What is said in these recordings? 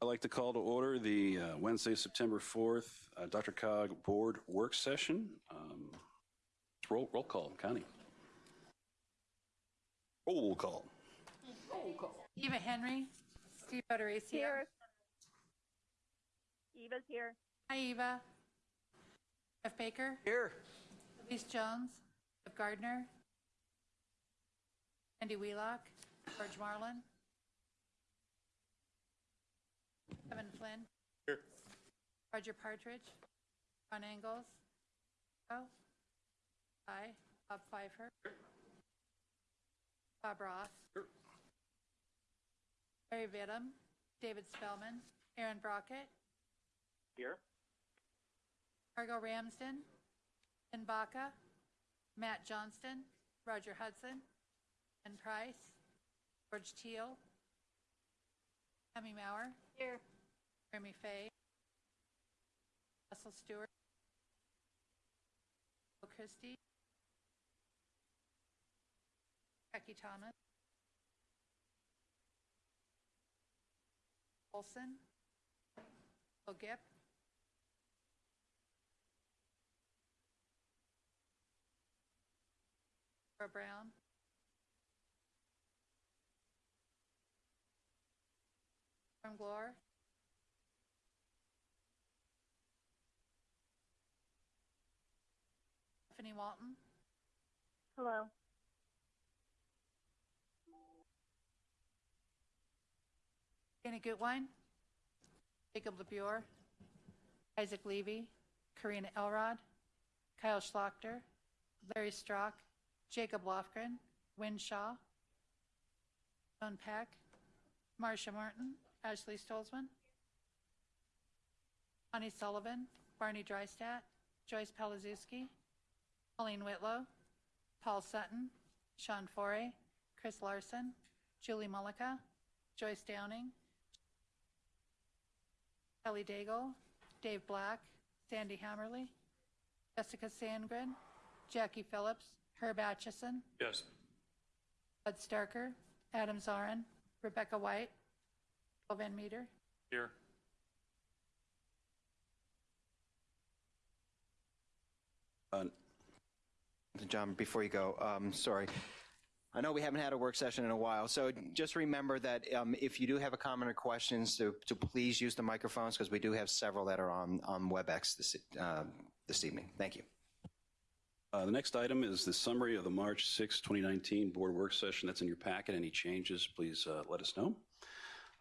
I'd like to call to order the uh, Wednesday, September 4th, uh, DRCOG Board Work Session. Um, Roll, roll call, Connie. Roll call. Roll call. Eva Henry. Steve Federici. Here. Eva's here. Hi, Eva. Jeff Baker. Here. Elise Jones. Jeff Gardner. Andy Wheelock. George Marlin. Kevin Flynn. Here. Roger Partridge. Ron Engels. Oh. Hi. Bob Pfeiffer. Bob Ross. Larry Vidham. David Spellman. Aaron Brockett. Here. Margot Ramsden, Ben Baca, Matt Johnston, Roger Hudson, Ben Price, George Teal, Tammy Maurer. Here. Jeremy Fay. Russell Stewart. Bill Christie. Becky Thomas. Olson. Bill Gipp. Brown. Glore. Stephanie Walton. Hello. Dana Gutwein. Jacob LeBure. Isaac Levy. Karina Elrod. Kyle Schlachter. Larry Strock. Jacob Lofgren. Win Shaw. Joan Peck. Marcia Martin. Ashley Stolzman. Connie Sullivan. Barney Drystat. Joyce Palazuski. Pauline Whitlow. Paul Sutton. Sean Forey. Chris Larson. Julie Mullica. Joyce Downing. Kelly Daigle. Dave Black. Sandy Hammerly. Jessica Sandgren. Jackie Phillips. Herb Atchison. Yes. Bud Starker. Adam Zarin. Rebecca White. Paul Van Meter. Here. Uh, John, before you go, um, sorry. I know we haven't had a work session in a while, so just remember that um, if you do have a comment or questions, to, to please use the microphones because we do have several that are on, on WebEx this, uh, this evening. Thank you. Uh, The next item is the summary of the March 6, 2019 Board Work Session. That's in your packet. Any changes, please uh, let us know.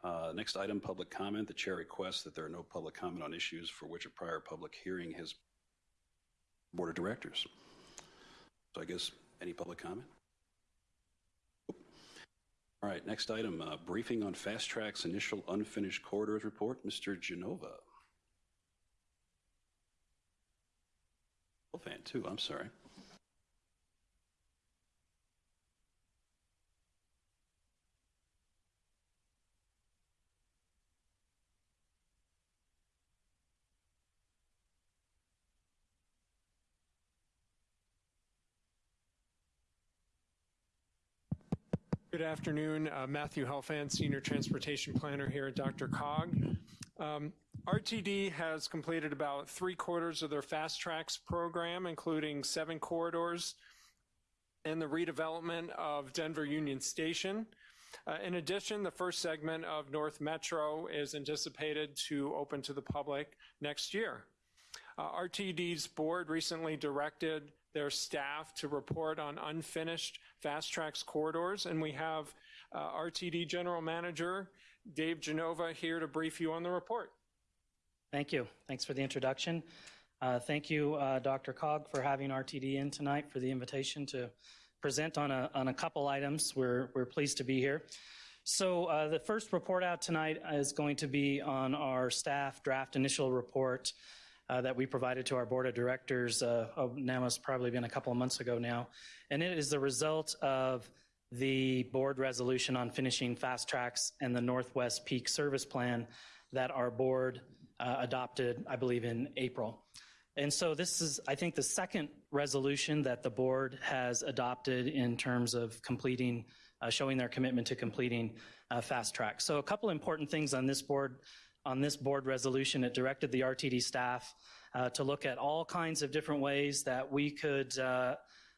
Uh, Next item, public comment. The chair requests that there are no public comment on issues for which a prior public hearing has Board of Directors. So I guess, any public comment? All right, next item, uh, briefing on Fast Track's initial unfinished corridors report. Mr. Genova. Fan, too, I'm sorry. Good afternoon. Uh, Matthew Helfand, Senior Transportation Planner here at DRCOG. Um, RTD has completed about three quarters of their Fast Tracks program, including seven corridors and the redevelopment of Denver Union Station. Uh, in addition, the first segment of North Metro is anticipated to open to the public next year. Uh, RTD's board recently directed their staff to report on unfinished Fast Tracks corridors, and we have uh, RTD General Manager Dave Genova here to brief you on the report. Thank you. Thanks for the introduction. Uh, Thank you, uh, DRCOG, for having RTD in tonight for the invitation to present on a, on a couple items. We're, we're pleased to be here. So uh, the first report out tonight is going to be on our staff draft initial report uh, that we provided to our board of directors. Uh, oh, now it's probably been a couple of months ago now, and it is the result of the board resolution on finishing fast tracks and the Northwest Peak Service Plan that our board uh, adopted, I believe, in April. And so this is, I think, the second resolution that the board has adopted in terms of completing, uh, showing their commitment to completing uh, fast track. So a couple important things on this board on this board resolution, it directed the RTD staff uh, to look at all kinds of different ways that we could uh,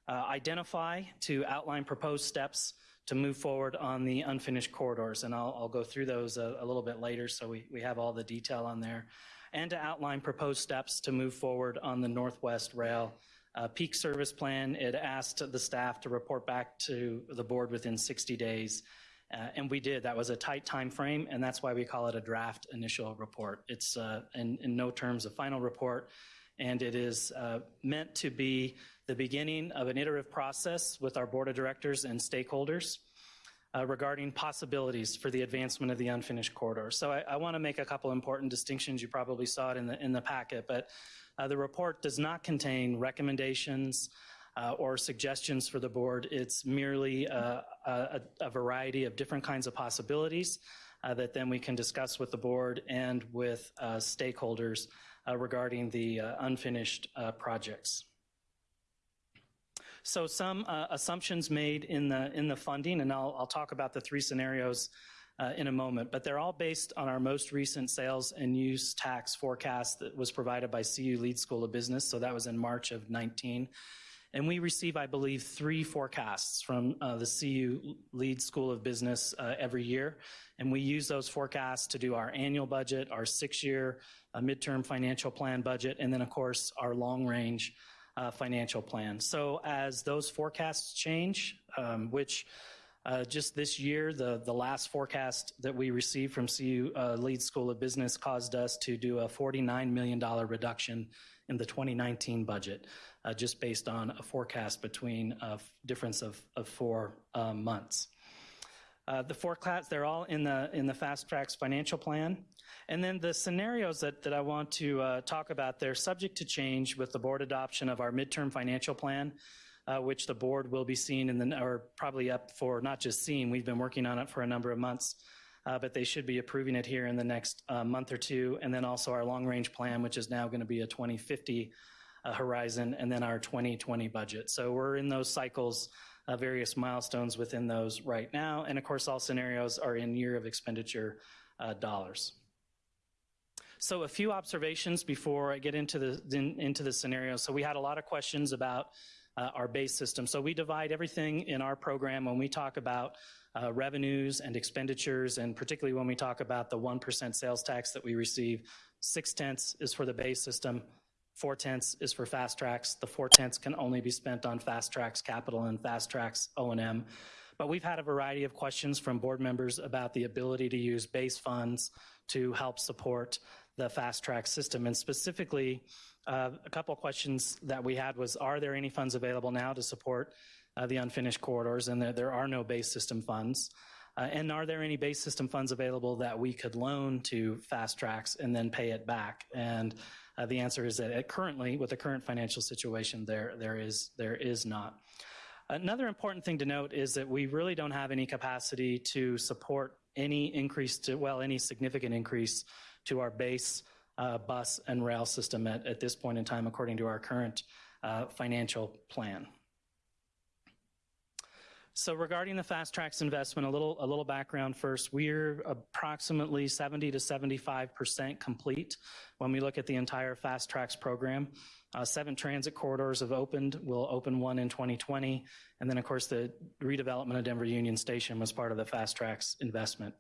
uh, identify to outline proposed steps to move forward on the unfinished corridors. And I'll, I'll go through those a, a little bit later so we, we have all the detail on there. And to outline proposed steps to move forward on the Northwest Rail uh, peak service plan. It asked the staff to report back to the board within 60 days. Uh, and we did. That was a tight time frame, and that's why we call it a draft initial report. It's uh, in, in no terms a final report, and it is uh, meant to be the beginning of an iterative process with our board of directors and stakeholders uh, regarding possibilities for the advancement of the unfinished corridor. So I, I want to make a couple important distinctions. You probably saw it in the in the packet, but uh, the report does not contain recommendations uh, or suggestions for the board. It's merely uh, a, a, variety of different kinds of possibilities uh, that then we can discuss with the board and with uh, stakeholders uh, regarding the unfinished projects. So some assumptions made in the in the funding, and I'll, I'll talk about the three scenarios uh, in a moment, but they're all based on our most recent sales and use tax forecast that was provided by CU Leeds School of Business. So that was in March of 19. And we receive, I believe, three forecasts from uh, the CU Leeds School of Business uh, every year. And we use those forecasts to do our annual budget, our six year uh, midterm financial plan budget, and then, of course, our long range uh, financial plan. So as those forecasts change, um, which uh, just this year, the, the last forecast that we received from CU uh, Leeds School of Business caused us to do a $49 million reduction in the 2019 budget, uh, just based on a forecast between a difference of, of four uh, months. Uh, the forecasts, they're all in the, in the Fast Tracks financial plan. And then the scenarios that, that I want to uh, talk about, they're subject to change with the board adoption of our midterm financial plan uh, which the board will be seeing in the, or probably up for not just seeing, we've been working on it for a number of months, uh, but they should be approving it here in the next uh, month or two. And then also our long range plan, which is now going to be a 2050 uh, horizon, and then our 2020 budget. So we're in those cycles, uh, various milestones within those right now. And of course, all scenarios are in year of expenditure uh, dollars. So a few observations before I get into the in, into the scenario. So we had a lot of questions about uh, our base system. So we divide everything in our program when we talk about uh, revenues and expenditures, and particularly when we talk about the 1% sales tax that we receive, six tenths is for the base system, four tenths is for fast tracks. The four tenths can only be spent on fast tracks capital and fast tracks O&M. But we've had a variety of questions from board members about the ability to use base funds to help support the fast track system. And specifically, uh, a couple questions that we had was, are there any funds available now to support uh, the unfinished corridors? And there, there are no base system funds. Uh, and are there any base system funds available that we could loan to fast tracks and then pay it back? And uh, the answer is that currently, with the current financial situation, there, there, is, there is not. Another important thing to note is that we really don't have any capacity to support any increase to, well, any significant increase to our base uh, bus and rail system at, at this point in time, according to our current uh, financial plan. So regarding the Fast Tracks investment, a little, a little background first. We're approximately 70 to 75% complete when we look at the entire Fast Tracks program. Uh, seven transit corridors have opened. We'll open one in 2020. And then, of course, the redevelopment of Denver Union Station was part of the Fast Tracks investment.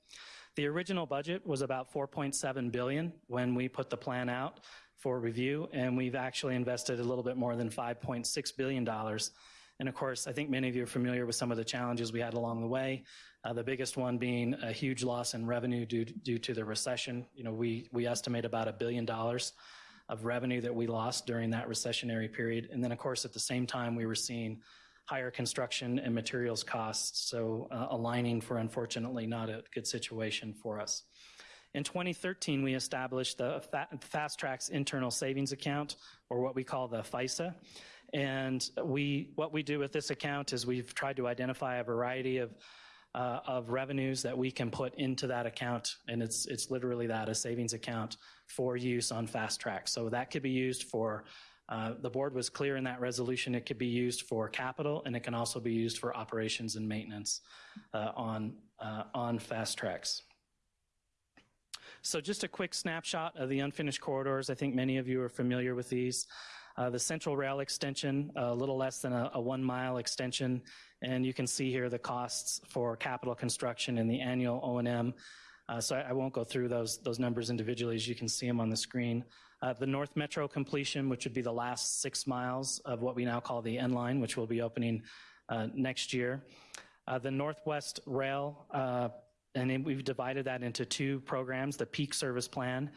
The original budget was about 4.7 billion when we put the plan out for review, and we've actually invested a little bit more than 5.6 billion dollars. And of course, I think many of you are familiar with some of the challenges we had along the way. Uh, the biggest one being a huge loss in revenue due, due to the recession. You know, we, we estimate about a billion dollars of revenue that we lost during that recessionary period. And then, of course, at the same time, we were seeing higher construction and materials costs, so uh, aligning for unfortunately not a good situation for us. In 2013, we established the Fast Tracks Internal Savings Account, or what we call the FISA. And we, what we do with this account is we've tried to identify a variety of uh, of revenues that we can put into that account, and it's it's literally that a savings account for use on fast track. So that could be used for uh, the board was clear in that resolution. It could be used for capital and it can also be used for operations and maintenance uh, on, uh, on fast tracks. So just a quick snapshot of the unfinished corridors. I think many of you are familiar with these. Uh, the Central Rail extension, a little less than a, a one-mile extension, and you can see here the costs for capital construction and the annual O&M. Uh, so I, I won't go through those those numbers individually, as you can see them on the screen. Uh, the North Metro completion, which would be the last six miles of what we now call the N line, which will be opening uh, next year. Uh, the Northwest Rail, uh, and we've divided that into two programs: the Peak Service Plan,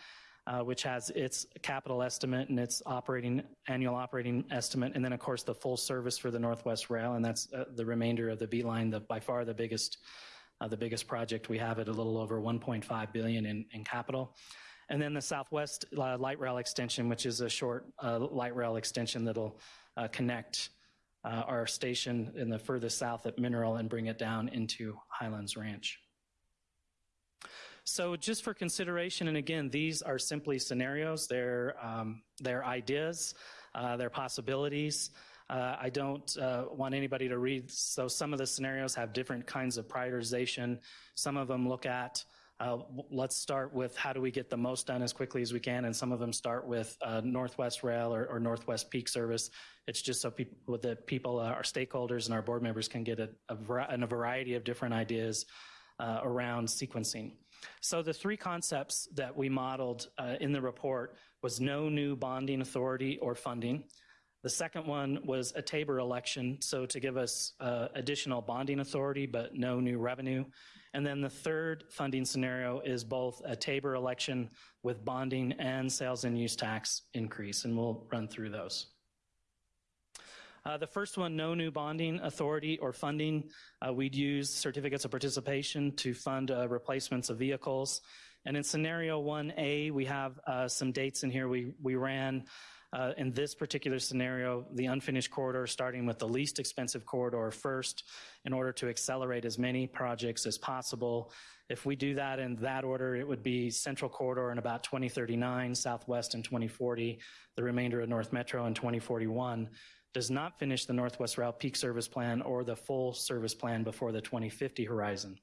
uh, which has its capital estimate and its operating annual operating estimate, and then of course the full service for the Northwest Rail, and that's uh, the remainder of the B line, the by far the biggest uh, the biggest project we have at a little over 1.5 billion in, in capital. And then the Southwest uh, Light Rail extension, which is a short uh, light rail extension that'll connect our station in the furthest south at Mineral and bring it down into Highlands Ranch. So just for consideration, and again, these are simply scenarios. They're, um, they're ideas, uh, they're possibilities. Uh, I don't uh, want anybody to read, so some of the scenarios have different kinds of prioritization. Some of them look at, uh, let's start with how do we get the most done as quickly as we can, and some of them start with uh, Northwest Rail or, or Northwest Peak Service. It's just so people, the people, uh, our stakeholders and our board members can get a, a, a variety of different ideas around sequencing. So the three concepts that we modeled uh, in the report was no new bonding authority or funding. The second one was a Tabor election, so to give us uh, additional bonding authority but no new revenue. And then the third funding scenario is both a Tabor election with bonding and sales and use tax increase, and we'll run through those. Uh, the first one, no new bonding authority or funding. Uh, we'd use certificates of participation to fund uh, replacements of vehicles. And in scenario 1A, we have uh, some dates in here. We, we ran uh, in this particular scenario, the unfinished corridor, starting with the least expensive corridor first, in order to accelerate as many projects as possible. If we do that in that order, it would be Central Corridor in about 2039, Southwest in 2040, the remainder of North Metro in 2041 does not finish the Northwest Rail Peak Service Plan or the full service plan before the 2050 horizon.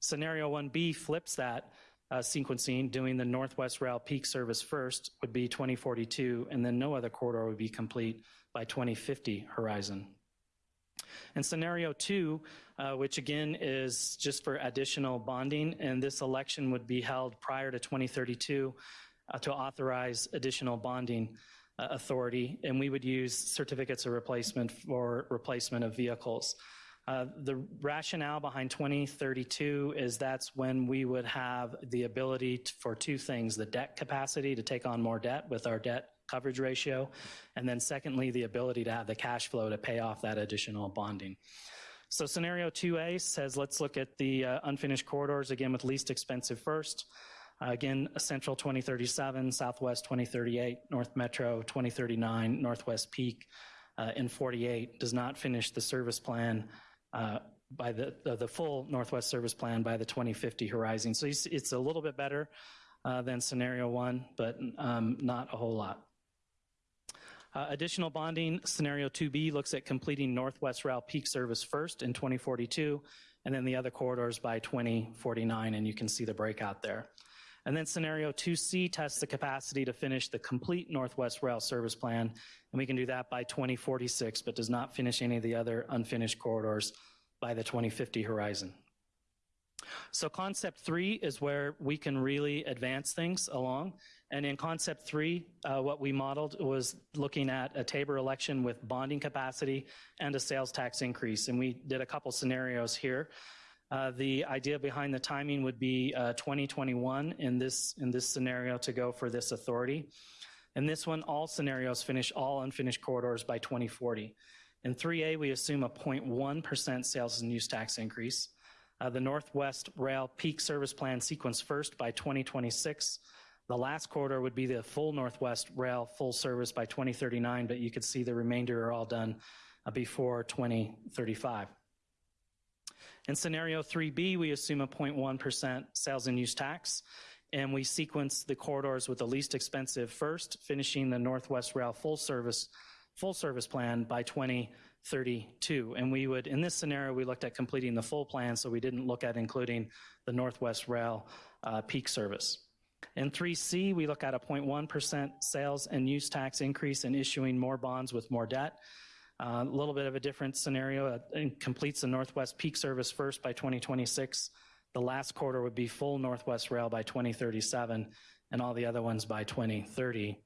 Scenario 1B flips that uh, sequencing, doing the Northwest Rail Peak Service first would be 2042, and then no other corridor would be complete by 2050 horizon. And scenario two, uh, which again is just for additional bonding, and this election would be held prior to 2032 uh, to authorize additional bonding uh, authority, and we would use certificates of replacement for replacement of vehicles. Uh, the rationale behind 2032 is that's when we would have the ability to, for two things the debt capacity to take on more debt with our debt coverage ratio, and then secondly, the ability to have the cash flow to pay off that additional bonding. So, scenario 2A says let's look at the uh, unfinished corridors again with least expensive first. Uh, again, Central 2037, Southwest 2038, North Metro 2039, Northwest Peak uh, in 48 does not finish the service plan uh, by the, uh, the full Northwest service plan by the 2050 horizon. So it's, it's a little bit better uh, than scenario one, but um, not a whole lot. Uh, additional bonding, scenario 2B looks at completing Northwest Rail peak service first in 2042, and then the other corridors by 2049, and you can see the breakout there. And then scenario 2C tests the capacity to finish the complete Northwest Rail service plan, and we can do that by 2046, but does not finish any of the other unfinished corridors by the 2050 horizon. So concept three is where we can really advance things along. And in concept three, uh, what we modeled was looking at a Tabor election with bonding capacity and a sales tax increase. And we did a couple scenarios here. Uh, the idea behind the timing would be uh, 2021 in this in this scenario to go for this authority. In this one, all scenarios finish all unfinished corridors by 2040. In 3A, we assume a 0.1% sales and use tax increase. Uh, the Northwest Rail Peak Service Plan sequence first by 2026. The last corridor would be the full Northwest Rail full service by 2039, but you could see the remainder are all done uh, before 2035. In scenario 3B, we assume a 0.1% sales and use tax, and we sequence the corridors with the least expensive first, finishing the Northwest Rail full service full service plan by 2032. And we would, in this scenario, we looked at completing the full plan, so we didn't look at including the Northwest Rail uh, peak service. In 3C, we look at a 0.1% sales and use tax increase and issuing more bonds with more debt. Uh, A little bit of a different scenario. Uh, completes the Northwest Peak Service first by 2026. The last quarter would be full Northwest Rail by 2037, and all the other ones by 2030.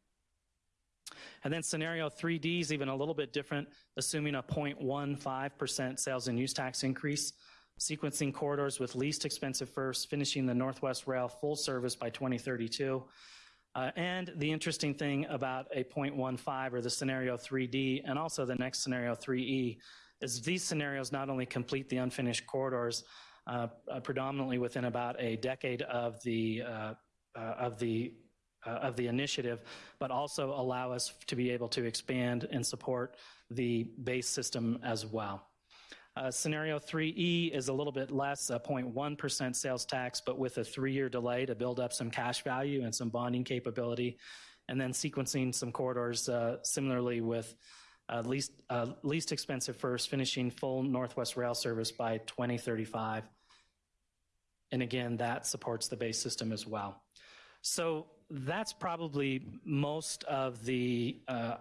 And then scenario 3D is even a little bit different, assuming a 0.15% sales and use tax increase, sequencing corridors with least expensive first, finishing the Northwest Rail full service by 2032. Uh, and the interesting thing about a 0.15 or the scenario 3D and also the next scenario 3E is these scenarios not only complete the unfinished corridors uh, uh, predominantly within about a decade of the uh, uh, of the of the initiative, but also allow us to be able to expand and support the base system as well. Uh, scenario 3E is a little bit less, a 0.1% sales tax, but with a three-year delay to build up some cash value and some bonding capability, and then sequencing some corridors uh, similarly with uh, least, uh, least expensive first, finishing full Northwest Rail service by 2035. And again, that supports the base system as well. So that's probably most of the, uh,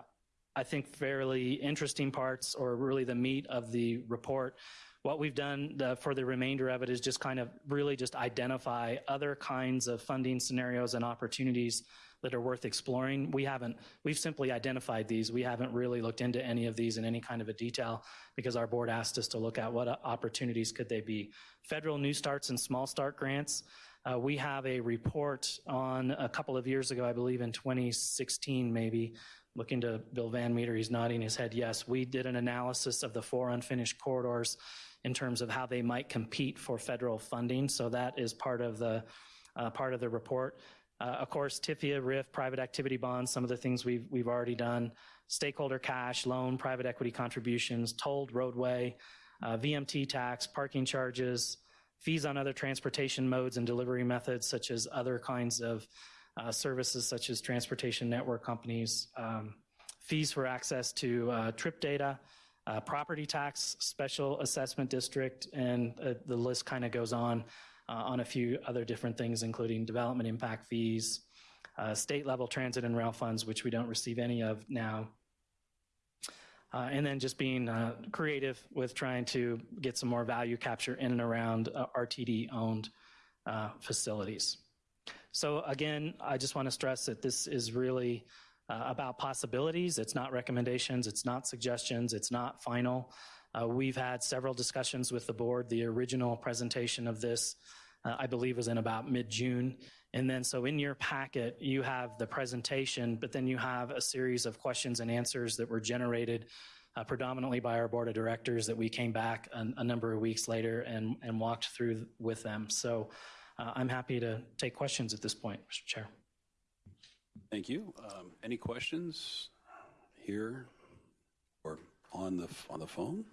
I think, fairly interesting parts or really the meat of the report. What we've done uh, for the remainder of it is just kind of really just identify other kinds of funding scenarios and opportunities that are worth exploring. We haven't, we've simply identified these. We haven't really looked into any of these in any kind of a detail because our board asked us to look at what opportunities could they be. Federal New Starts and Small Start grants. Uh, we have a report on a couple of years ago, I believe in 2016 maybe, looking to Bill Van Meter, he's nodding his head yes. We did an analysis of the four unfinished corridors in terms of how they might compete for federal funding. So that is part of the uh, part of the report. Uh, of course, TIFIA, RIF, private activity bonds, some of the things we've, we've already done, stakeholder cash, loan, private equity contributions, tolled roadway, uh, VMT tax, parking charges, fees on other transportation modes and delivery methods, such as other kinds of uh, services, such as transportation network companies, um, fees for access to uh, trip data, uh, property tax, special assessment district, and uh, the list kind of goes on uh, on a few other different things, including development impact fees, uh, state level transit and rail funds, which we don't receive any of now. Uh, and then just being uh, creative with trying to get some more value capture in and around uh, RTD owned facilities. So again, I just want to stress that this is really about possibilities. It's not recommendations, it's not suggestions, it's not final. Uh, we've had several discussions with the board. The original presentation of this, uh, I believe, was in about mid-June. And then, so in your packet, you have the presentation, but then you have a series of questions and answers that were generated uh, predominantly by our board of directors that we came back a, a number of weeks later and, and walked through with them. So uh, I'm happy to take questions at this point, Mr. Chair. Thank you. Um, Any questions here or on the, on the phone?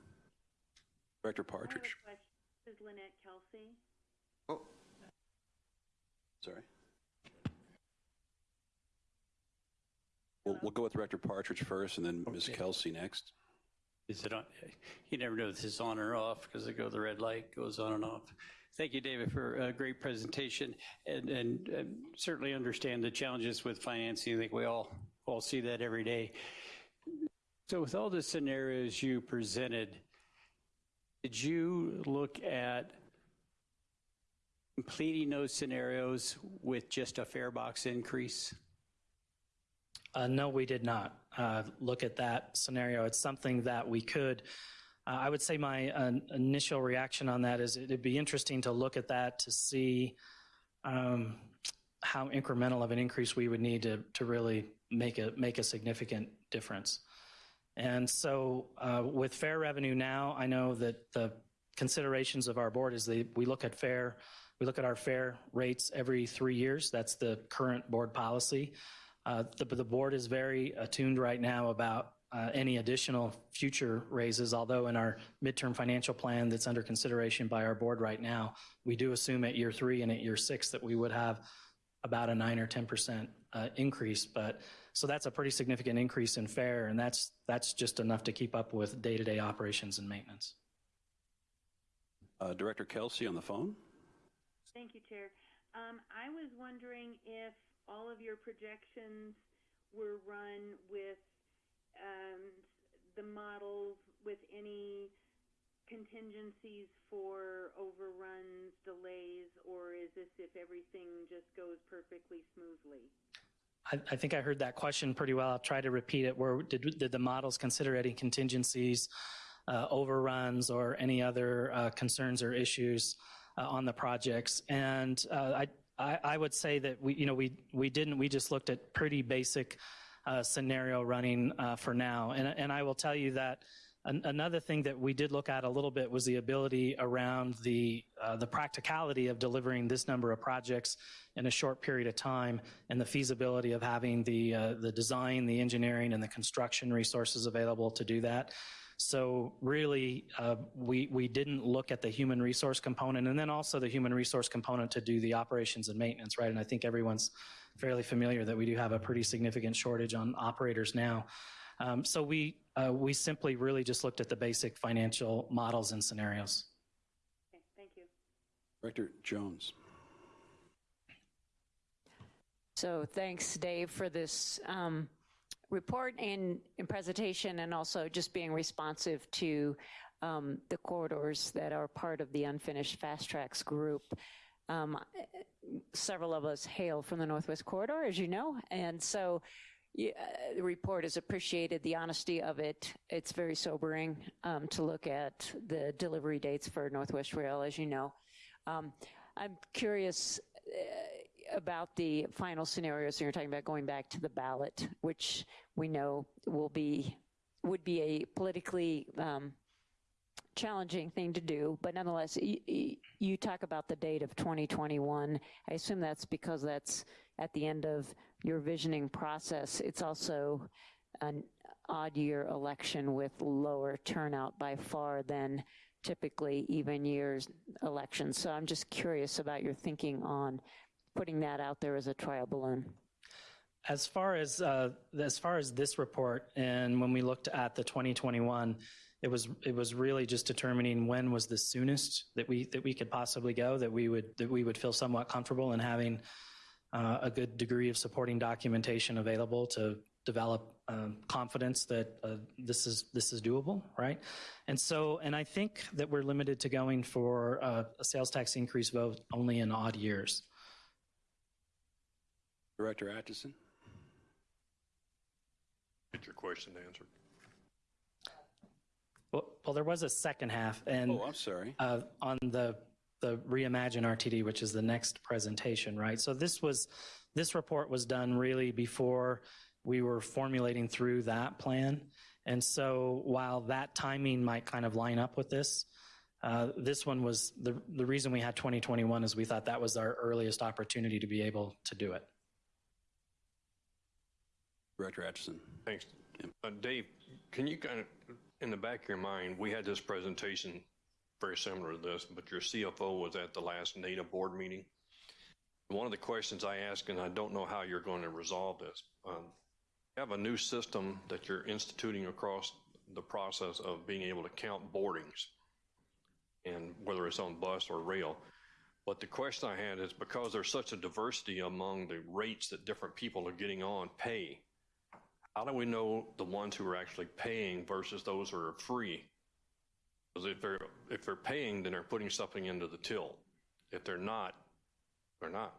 Director I have a Partridge, question. This is Lynette Kelsey. Oh, sorry. We'll, we'll go with Director Partridge first and then Ms. Kelsey next. Is it on? You never know if this is on or off because it go the red light goes on and off. Thank you, David, for a great presentation, and, and uh, certainly understand the challenges with financing. I think we all all see that every day. So, with all the scenarios you presented, did you look at completing those scenarios with just a fare box increase? Uh, no, we did not uh, look at that scenario. It's something that we could. Uh, I would say my uh, initial reaction on that is it'd be interesting to look at that to see um, how incremental of an increase we would need to to really make a make a significant difference. And so, uh, with fare revenue now, I know that the considerations of our board is they we look at fare. We look at our fare rates every three years. That's the current board policy. Uh, the, the board is very attuned right now about uh, any additional future raises, although in our midterm financial plan that's under consideration by our board right now, we do assume at year three and at year six that we would have about a 9 or 10% uh, increase. But so that's a pretty significant increase in fare, and that's that's just enough to keep up with day-to-day operations and maintenance. Uh, Director Kelsey on the phone? Thank you, Chair. Um, I was wondering if all of your projections were run with um, the models with any contingencies for overruns, delays, or is this if everything just goes perfectly smoothly? I, I think I heard that question pretty well. I'll try to repeat it. Where did, did the models consider any contingencies, uh, overruns, or any other uh, concerns or issues uh, on the projects? And uh, I, I, I would say that we, you know, we we didn't. We just looked at pretty basic uh, scenario running uh, for now. And and I will tell you that. An- Another thing that we did look at a little bit was the ability around the uh, the practicality of delivering this number of projects in a short period of time, and the feasibility of having the uh, the design, the engineering, and the construction resources available to do that. So really, uh, we we didn't look at the human resource component, and then also the human resource component to do the operations and maintenance, right? And I think everyone's fairly familiar that we do have a pretty significant shortage on operators now. Um, so we uh, we simply really just looked at the basic financial models and scenarios. Okay, thank you. Director Jones. So thanks, Dave, for this um, report and, and presentation, and also just being responsive to um, the corridors that are part of the unfinished fast tracks group. Um, several of us hail from the Northwest Corridor, as you know, and so yeah, the report is appreciated, the honesty of it. It's very sobering um, to look at the delivery dates for Northwest Rail, as you know. Um, I'm curious uh, about the final scenarios. So you're talking about going back to the ballot, which we know will be would be a politically um, challenging thing to do. But nonetheless, you talk about the date of 2021. I assume that's because that's at the end of your visioning process. It's also an odd year election with lower turnout by far than typically even years elections. So I'm just curious about your thinking on putting that out there as a trial balloon. As far as uh, as far as this report, and when we looked at the 2021, it was it was really just determining when was the soonest that we that we could possibly go that we would that we would feel somewhat comfortable in having uh, a good degree of supporting documentation available to develop um, confidence that uh, this is this is doable, right? And so, and I think that we're limited to going for uh, a sales tax increase vote only in odd years. Director Atchison. Get your question answered. Well, well, there was a second half, and Oh, I'm sorry. uh, on the the Reimagine RTD, which is the next presentation, right? So this was this report was done really before we were formulating through that plan, and so while that timing might kind of line up with this. Uh, this one was the the reason we had 2021 is we thought that was our earliest opportunity to be able to do it. Director Atchison. Thanks. Uh, Dave, can you kind of, in the back of your mind, we had this presentation very similar to this, but your CFO was at the last NATA board meeting. One of the questions I asked, and I don't know how you're going to resolve this, um, you have a new system that you're instituting across the process of being able to count boardings, and whether it's on bus or rail. But the question I had is because there's such a diversity among the rates that different people are getting on pay, how do we know the ones who are actually paying versus those who are free? Because if they're, if they're paying, then they're putting something into the till. If they're not, they're not.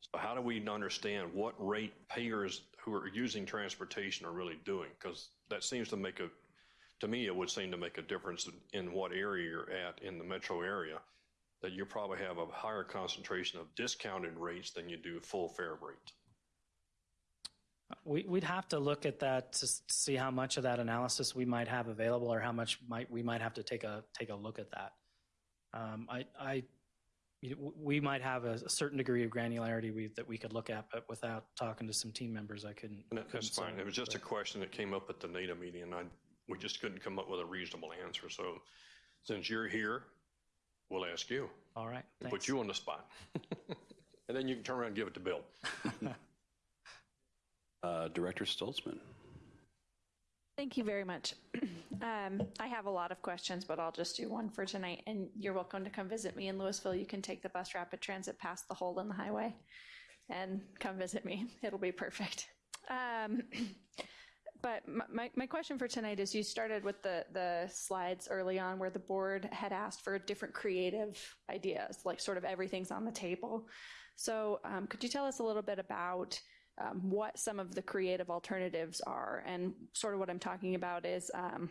So how do we understand what rate payers who are using transportation are really doing? Because that seems to make a, to me, it would seem to make a difference in what area you're at in the metro area, that you probably have a higher concentration of discounted rates than you do full fare rates. We, we'd have to look at that to see how much of that analysis we might have available, or how much might we might have to take a take a look at that. Um, I, I, we might have a, a certain degree of granularity we, that we could look at, but without talking to some team members, I couldn't. That- That's fine. say. It was just a question that came up at the NATA meeting, and I, we just couldn't come up with a reasonable answer. So since you're here, we'll ask you. All right. Put you on the spot. And then you can turn around and give it to Bill. Uh, Director Stolzman. Thank you very much. Um, I have a lot of questions, but I'll just do one for tonight. And you're welcome to come visit me in Louisville. You can take the bus rapid transit past the hole in the highway and come visit me. It'll be perfect. Um, but my- my, question for tonight is you started with the, the slides early on where the board had asked for different creative ideas, like sort of everything's on the table. So um, could you tell us a little bit about um, what some of the creative alternatives are? And sort of what I'm talking about is, um,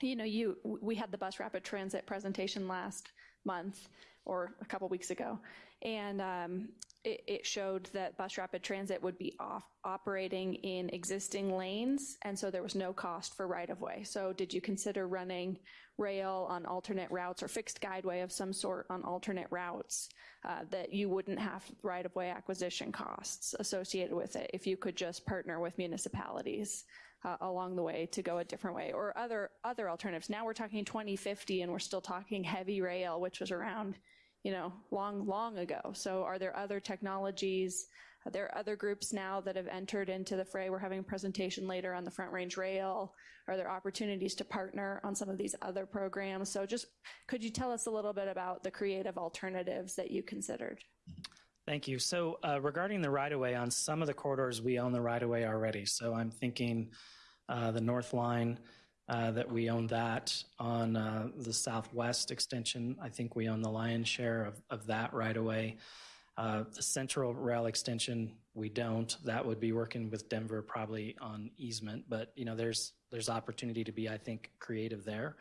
you know, you we had the bus rapid transit presentation last month or a couple weeks ago, and um, it, it showed that bus rapid transit would be off, operating in existing lanes, and so there was no cost for right of way. So, did you consider running rail on alternate routes or fixed guideway of some sort on alternate routes uh, that you wouldn't have right of way acquisition costs associated with it if you could just partner with municipalities? uh, along the way to go a different way or other other alternatives. Now we're talking 2050 and we're still talking heavy rail, which was around, you know, long long ago. So are there other technologies? There are other groups now that have entered into the fray? We're having a presentation later on the Front Range Rail. Are there opportunities to partner on some of these other programs? So just could you tell us a little bit about the creative alternatives that you considered? Thank you. So uh, regarding the right-of-way, on some of the corridors, we own the right-of-way already. So I'm thinking uh, the North Line, uh, that we own that. On uh, the Southwest extension, I think we own the lion's share of, of that right-of-way. Uh, the Central Rail extension, we don't. That would be working with Denver probably on easement. But, you know, there's, there's opportunity to be, I think, creative there.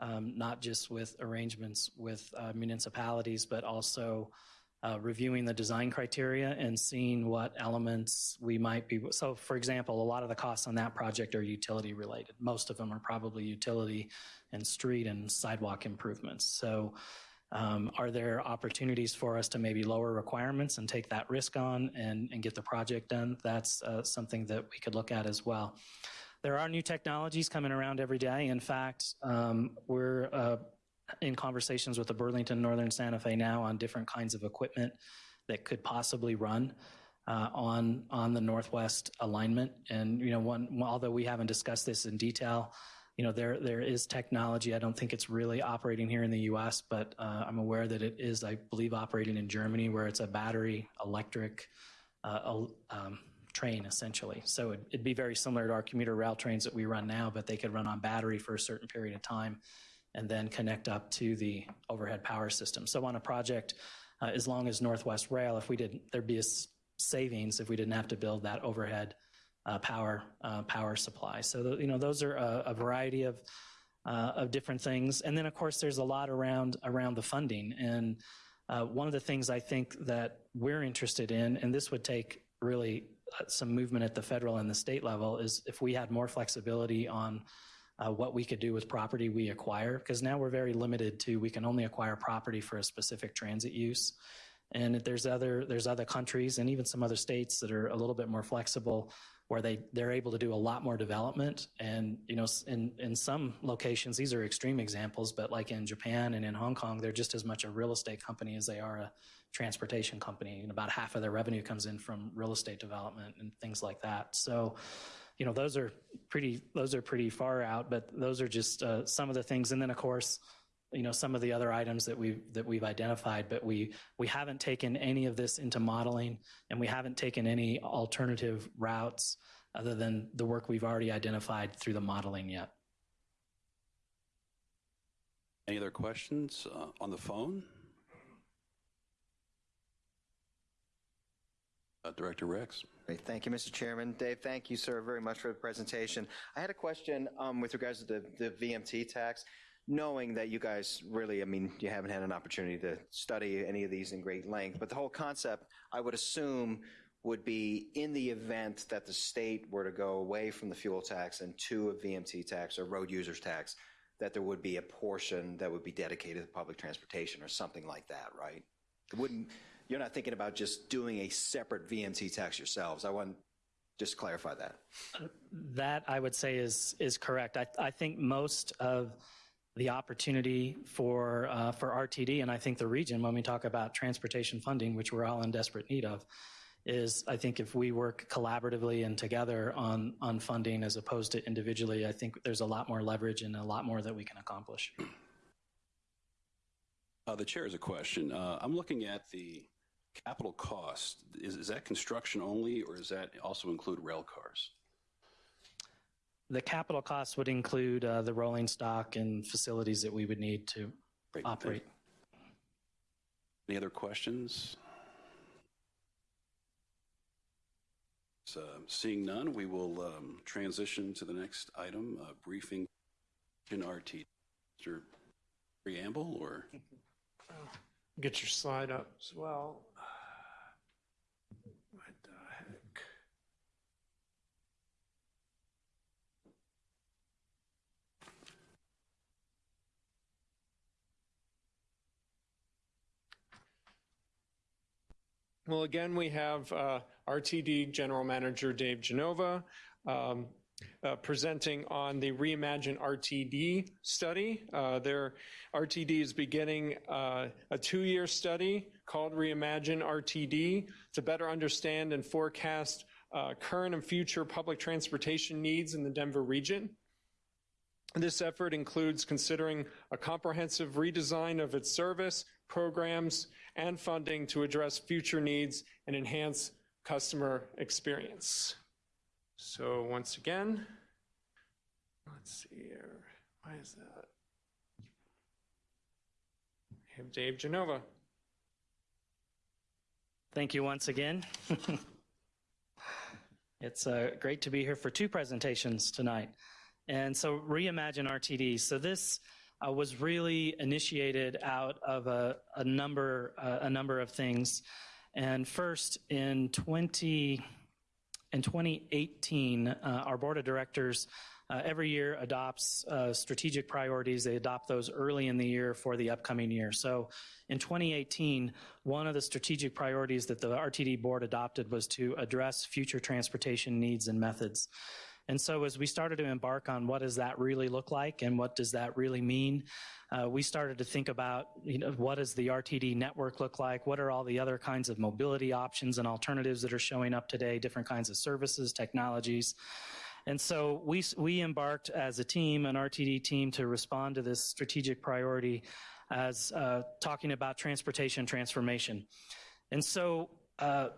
Um, not just with arrangements with uh, municipalities, but also uh, reviewing the design criteria and seeing what elements we might be. So, for example, a lot of the costs on that project are utility related. Most of them are probably utility and street and sidewalk improvements. So, um, are there opportunities for us to maybe lower requirements and take that risk on and, and get the project done? That's uh, something that we could look at as well. There are new technologies coming around every day. In fact, um, we're uh, in conversations with the Burlington Northern Santa Fe now on different kinds of equipment that could possibly run uh, on on the Northwest alignment. And you know, one although we haven't discussed this in detail, you know, there there is technology. I don't think it's really operating here in the U.S., but uh, I'm aware that it is, I believe, operating in Germany, where it's a battery electric. Uh, um, train essentially. So it'd, it'd be very similar to our commuter rail trains that we run now, but they could run on battery for a certain period of time and then connect up to the overhead power system. So on a project, uh, as long as Northwest Rail, if we didn't, there'd be a savings if we didn't have to build that overhead power uh, power supply. So you know those are a, a variety of uh, of different things, and then of course there's a lot around around the funding. And uh, one of the things I think that we're interested in, and this would take really uh, some movement at the federal and the state level, is if we had more flexibility on uh, what we could do with property we acquire, because now we're very limited to we can only acquire property for a specific transit use. And there's other there's other countries and even some other states that are a little bit more flexible, where they they're able to do a lot more development. And you know, in in some locations, these are extreme examples, but like in Japan and in Hong Kong, they're just as much a real estate company as they are a transportation company. And about half of their revenue comes in from real estate development and things like that. So you know those are pretty those are pretty far out but those are just uh, some of the things and then of course you know some of the other items that we've that we've identified but we we haven't taken any of this into modeling and we haven't taken any alternative routes other than the work we've already identified through the modeling yet Any other questions uh, on the phone? Uh, Director Rex. Great. Thank you, Mr. Chairman. Dave, thank you, sir, very much for the presentation. I had a question um, with regards to the, the VMT tax, knowing that you guys really, I mean, you haven't had an opportunity to study any of these in great length, but the whole concept, I would assume, would be in the event that the state were to go away from the fuel tax and to a VMT tax or road users tax, that there would be a portion that would be dedicated to public transportation or something like that, right? It wouldn't, you're not thinking about just doing a separate VMT tax yourselves. I want to just clarify that. that i would say is is correct i, I think most of the opportunity for uh, for rtd and i think the region when we talk about transportation funding which we're all in desperate need of is I think if we work collaboratively and together on, on funding as opposed to individually, I think there's a lot more leverage and a lot more that we can accomplish. Uh, The chair has a question. Uh, I'm looking at the capital cost. Is is that construction only, or does that also include rail cars? The capital costs would include uh, the rolling stock and facilities that we would need to Great. operate. Any other questions? So, Seeing none, we will um, transition to the next item, uh, briefing in RT. Mr. Preamble, or? Get your slide up as well. Well, again, we have uh, RTD General Manager Dave Genova um, uh, presenting on the Reimagine RTD study. Uh, Their RTD is beginning uh, a two-year study called Reimagine RTD to better understand and forecast uh, current and future public transportation needs in the Denver region. This effort includes considering a comprehensive redesign of its service, programs, and funding to address future needs and enhance customer experience. So once again, let's see here. Why is that? I have Dave Genova. Thank you once again. it's uh, great to be here for two presentations tonight. And so, Reimagine RTD. So, this uh, was really initiated out of a, a number uh, a number of things. And first, in 20 in 2018, uh, our board of directors uh, every year adopts uh, strategic priorities. They adopt those early in the year for the upcoming year. So in 2018, one of the strategic priorities that the RTD board adopted was to address future transportation needs and methods. And so as we started to embark on what does that really look like and what does that really mean, uh, we started to think about, you know, what does the RTD network look like? What are all the other kinds of mobility options and alternatives that are showing up today, different kinds of services, technologies. And so we, we embarked as a team, an RTD team, to respond to this strategic priority as uh, talking about transportation transformation. And so uh,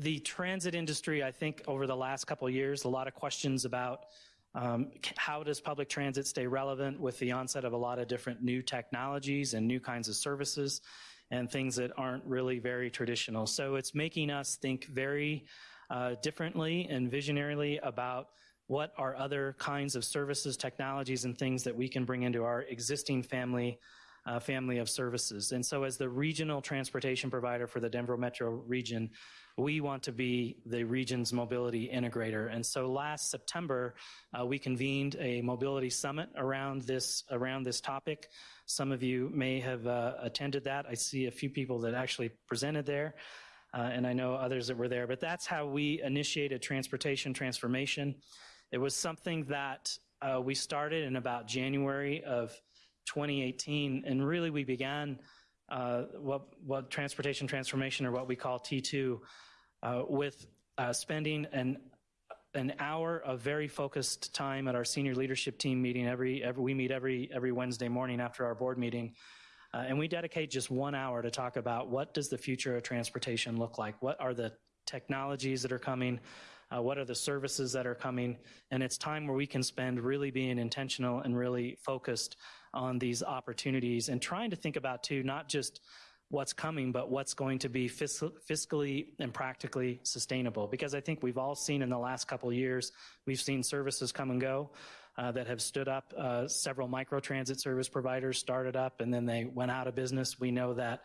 the transit industry, I think over the last couple years, a lot of questions about um, how does public transit stay relevant with the onset of a lot of different new technologies and new kinds of services and things that aren't really very traditional. So it's making us think very uh, differently and visionarily about what are other kinds of services, technologies, and things that we can bring into our existing family uh, family of services. And so as the regional transportation provider for the Denver metro region, we want to be the region's mobility integrator. And so last September, uh, we convened a mobility summit around this around this topic. Some of you may have uh, attended that. I see a few people that actually presented there. Uh, and I know others that were there, but that's how we initiated transportation transformation. It was something that uh, we started in about January of 2018, and really we began uh, what, what transportation transformation or what we call T2 uh, with uh, spending an an hour of very focused time at our senior leadership team meeting every, every we meet every every Wednesday morning after our board meeting uh, and we dedicate just one hour to talk about what does the future of transportation look like? What are the technologies that are coming? Uh, what are the services that are coming? And it's time where we can spend really being intentional and really focused on these opportunities and trying to think about too not just what's coming, but what's going to be fiscal, fiscally and practically sustainable. Because I think we've all seen in the last couple of years, we've seen services come and go uh, that have stood up. Uh, several microtransit service providers started up and then they went out of business. We know that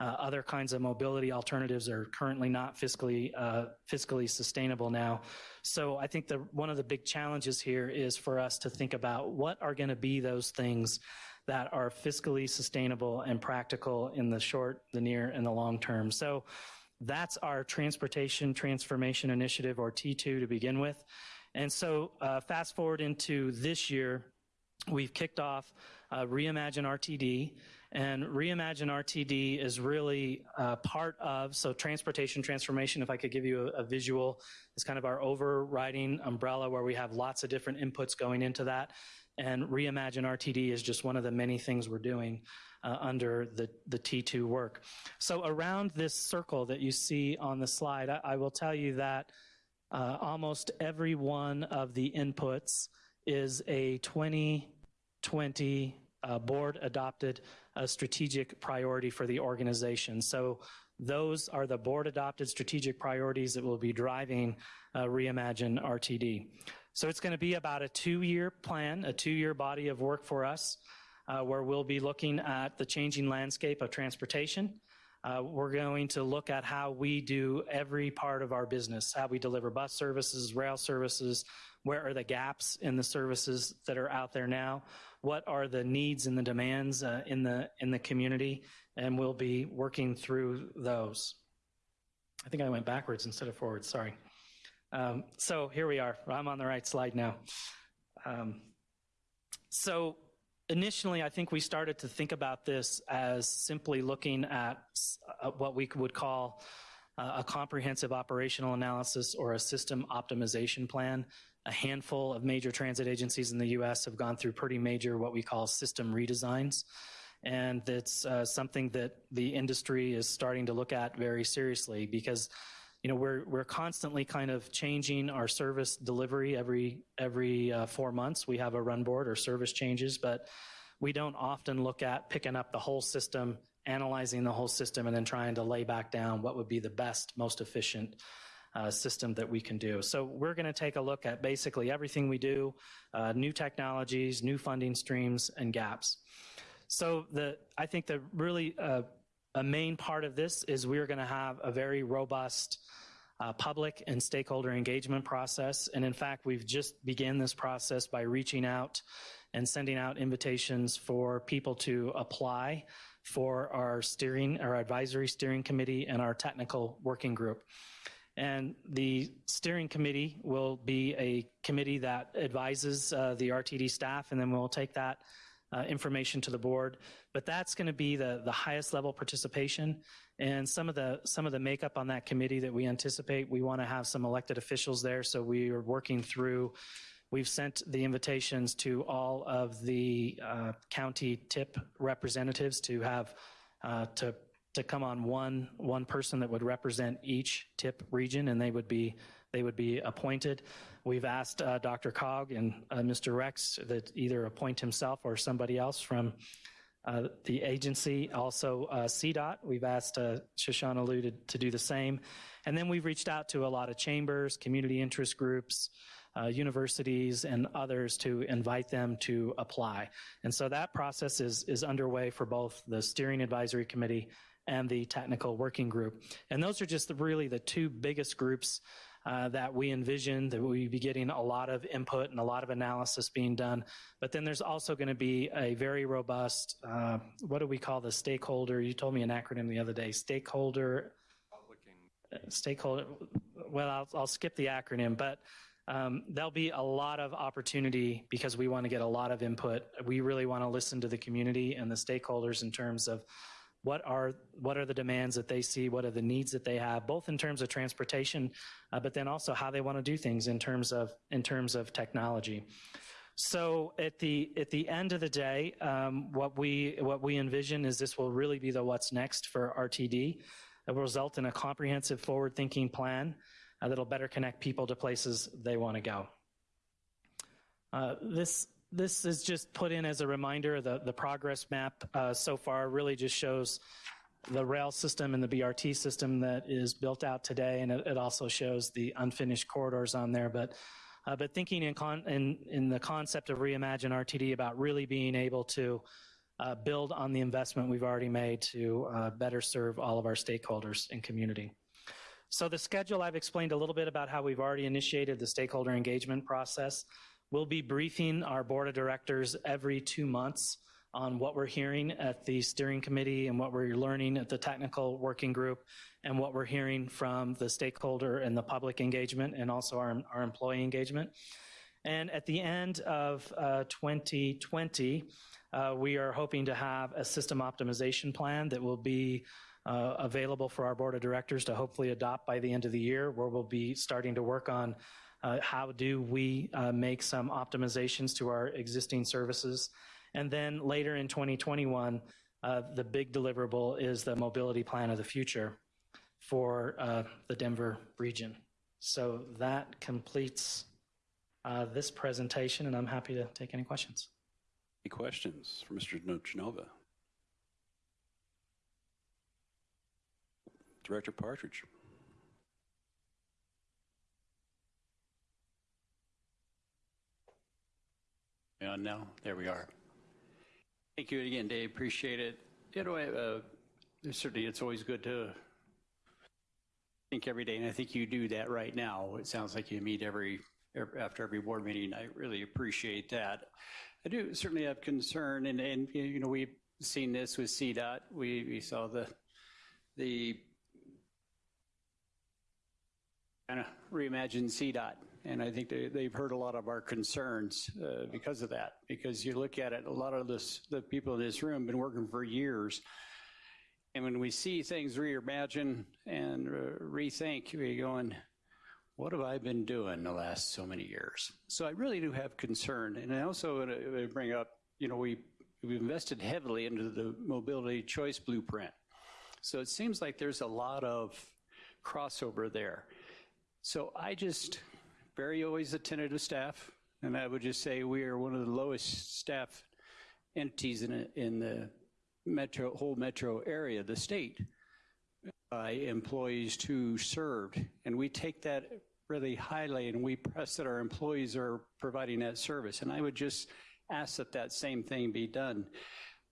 uh, other kinds of mobility alternatives are currently not fiscally uh, fiscally sustainable now. So I think the one of the big challenges here is for us to think about what are going to be those things that are fiscally sustainable and practical in the short, the near, and the long term. So that's our Transportation Transformation Initiative, or T2, to begin with. And so uh, fast forward into this year, we've kicked off uh, Reimagine RTD, And Reimagine RTD is really uh, part of, so transportation transformation, if I could give you a, a visual, is kind of our overriding umbrella where we have lots of different inputs going into that. And Reimagine RTD is just one of the many things we're doing uh, under the, the T2 work. So around this circle that you see on the slide, I, I will tell you that uh, almost every one of the inputs is a 2020 uh, board adopted uh, strategic priority for the organization. So those are the board adopted strategic priorities that will be driving uh, Reimagine RTD. So it's going to be about a two year plan, a two year body of work for us, uh, where we'll be looking at the changing landscape of transportation. Uh, we're going to look at how we do every part of our business, how we deliver bus services, rail services, where are the gaps in the services that are out there now, what are the needs and the demands uh, in the in the community, and we'll be working through those. I think I went backwards instead of forwards. Sorry. Um, so here we are. I'm on the right slide now. Um, so initially, I think we started to think about this as simply looking at uh, what we would call uh, a comprehensive operational analysis or a system optimization plan. A handful of major transit agencies in the US have gone through pretty major, what we call system redesigns. And it's uh, something that the industry is starting to look at very seriously because you know we're we're constantly kind of changing our service delivery every every uh, four months. We have a run board or service changes, but we don't often look at picking up the whole system, analyzing the whole system, and then trying to lay back down what would be the best, most efficient uh, system that we can do. So we're going to take a look at basically everything we do, uh, new technologies, new funding streams, and gaps. So the I think the really uh, a main part of this is we're going to have a very robust uh, public and stakeholder engagement process. And in fact, we've just begun this process by reaching out and sending out invitations for people to apply for our steering, our advisory steering committee and our technical working group. And the steering committee will be a committee that advises uh, the RTD staff, and then we'll take that uh, information to the board. But that's going to be the, the highest level participation. And some of the some of the makeup on that committee that we anticipate, we want to have some elected officials there. So we are working through. We've sent the invitations to all of the uh, county tip representatives to have uh, to to come on one one person that would represent each tip region, and they would be they would be appointed. We've asked uh, DRCOG and uh, Mr. Rex that either appoint himself or somebody else from uh, the agency. Also, uh, CDOT, we've asked uh, Shoshana Lew to, to, do the same. And then we've reached out to a lot of chambers, community interest groups, uh, universities, and others to invite them to apply. And so that process is, is underway for both the Steering Advisory Committee and the Technical Working Group. And those are just the, really the two biggest groups uh, that we envision that we be getting a lot of input and a lot of analysis being done. But then there's also going to be a very robust, uh, what do we call the stakeholder? You told me an acronym the other day, stakeholder. Uh, stakeholder. Well, I'll, I'll skip the acronym, but um, there'll be a lot of opportunity because we want to get a lot of input. We really want to listen to the community and the stakeholders in terms of what are what are the demands that they see? What are the needs that they have both in terms of transportation uh, but then also how they want to do things in terms of in terms of technology. So at the at the end of the day um, what we what we envision is this will really be the what's next for rtd it will result in a comprehensive forward thinking plan uh, that'll better connect people to places they want to go. Uh, this this is just put in as a reminder. The, the progress map uh, so far really just shows the rail system and the BRT system that is built out today, and it, it also shows the unfinished corridors on there. But uh, but thinking in, con- in, in the concept of reimagine RTD about really being able to uh, build on the investment we've already made to uh, better serve all of our stakeholders and community. So the schedule I've explained a little bit about how we've already initiated the stakeholder engagement process. We'll be briefing our board of directors every two months on what we're hearing at the steering committee and what we're learning at the technical working group and what we're hearing from the stakeholder and the public engagement and also our, our employee engagement. And at the end of uh, 2020, uh, we are hoping to have a system optimization plan that will be uh, available for our board of directors to hopefully adopt by the end of the year, where we'll be starting to work on uh, how do we uh, make some optimizations to our existing services. And then later in 2021, uh, the big deliverable is the mobility plan of the future for uh, the Denver region. So that completes uh, this presentation, and I'm happy to take any questions. Any questions for Mr. Genova? Director Partridge. On now, there we are. Thank you again, Dave. Appreciate it. You know, uh, certainly it's always good to think every day, and I think you do that right now. It sounds like you meet every after every board meeting. I really appreciate that. I do certainly have concern, and, and you know we've seen this with CDOT. We we saw the the kind of reimagine CDOT. And I think they, they've heard a lot of our concerns uh, because of that. Because you look at it, a lot of this, the people in this room have been working for years. And when we see things reimagine and uh, rethink, we going, what have I been doing the last so many years? So I really do have concern. And I also want to bring up, you know, we, we've invested heavily into the mobility choice blueprint. So it seems like there's a lot of crossover there. So I just, very always attentive to staff, and I would just say we are one of the lowest staff entities in, a, in the metro, whole metro area, the state, by employees who served. And we take that really highly and we press that our employees are providing that service. And I would just ask that that same thing be done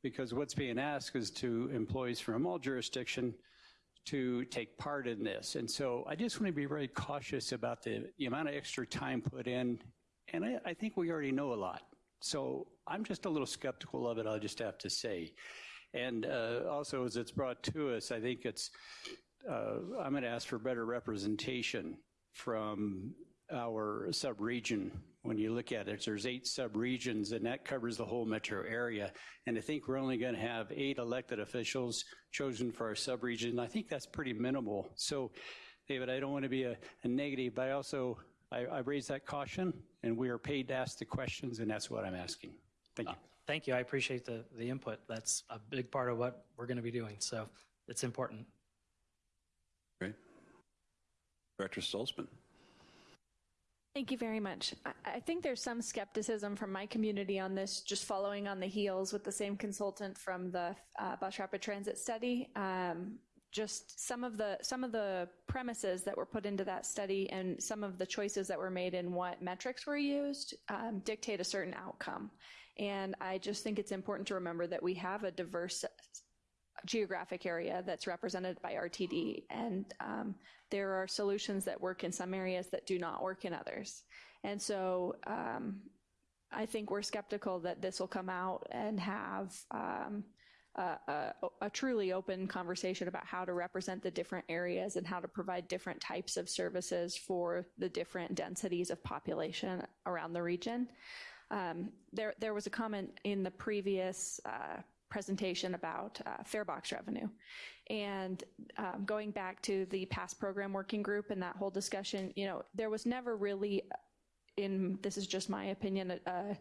because what's being asked is to employees from all jurisdiction to take part in this. And so I just want to be very cautious about the, the amount of extra time put in. And I, I, think we already know a lot. So I'm just a little skeptical of it, I'll just have to say. And uh, also, as it's brought to us, I think it's, uh, I'm going to ask for better representation from our sub-region when you look at it. There's eight sub-regions, and that covers the whole metro area. And I think we're only going to have eight elected officials chosen for our sub-region. I think that's pretty minimal. So, David, I don't want to be a, a negative, but I also, I, I raise that caution, and we are paid to ask the questions, and that's what I'm asking. Thank you. Uh, thank you. I appreciate the, the input. That's a big part of what we're going to be doing. So it's important. Great. Director Stolzmann. Thank you very much. I think there's some skepticism from my community on this, just following on the heels with the same consultant from the uh, bus rapid transit study. Um, just some of the some of the premises that were put into that study and some of the choices that were made in what metrics were used um, dictate a certain outcome. And I just think it's important to remember that we have a diverse geographic area that's represented by RTD. And um, there are solutions that work in some areas that do not work in others. And so um, I think we're skeptical that this will come out and have um, a, a, a, truly open conversation about how to represent the different areas and how to provide different types of services for the different densities of population around the region. Um, there, there was a comment in the previous uh, presentation about uh, fare box revenue. And um, going back to the pass program working group and that whole discussion, you know, there was never really, in this is just my opinion, a, a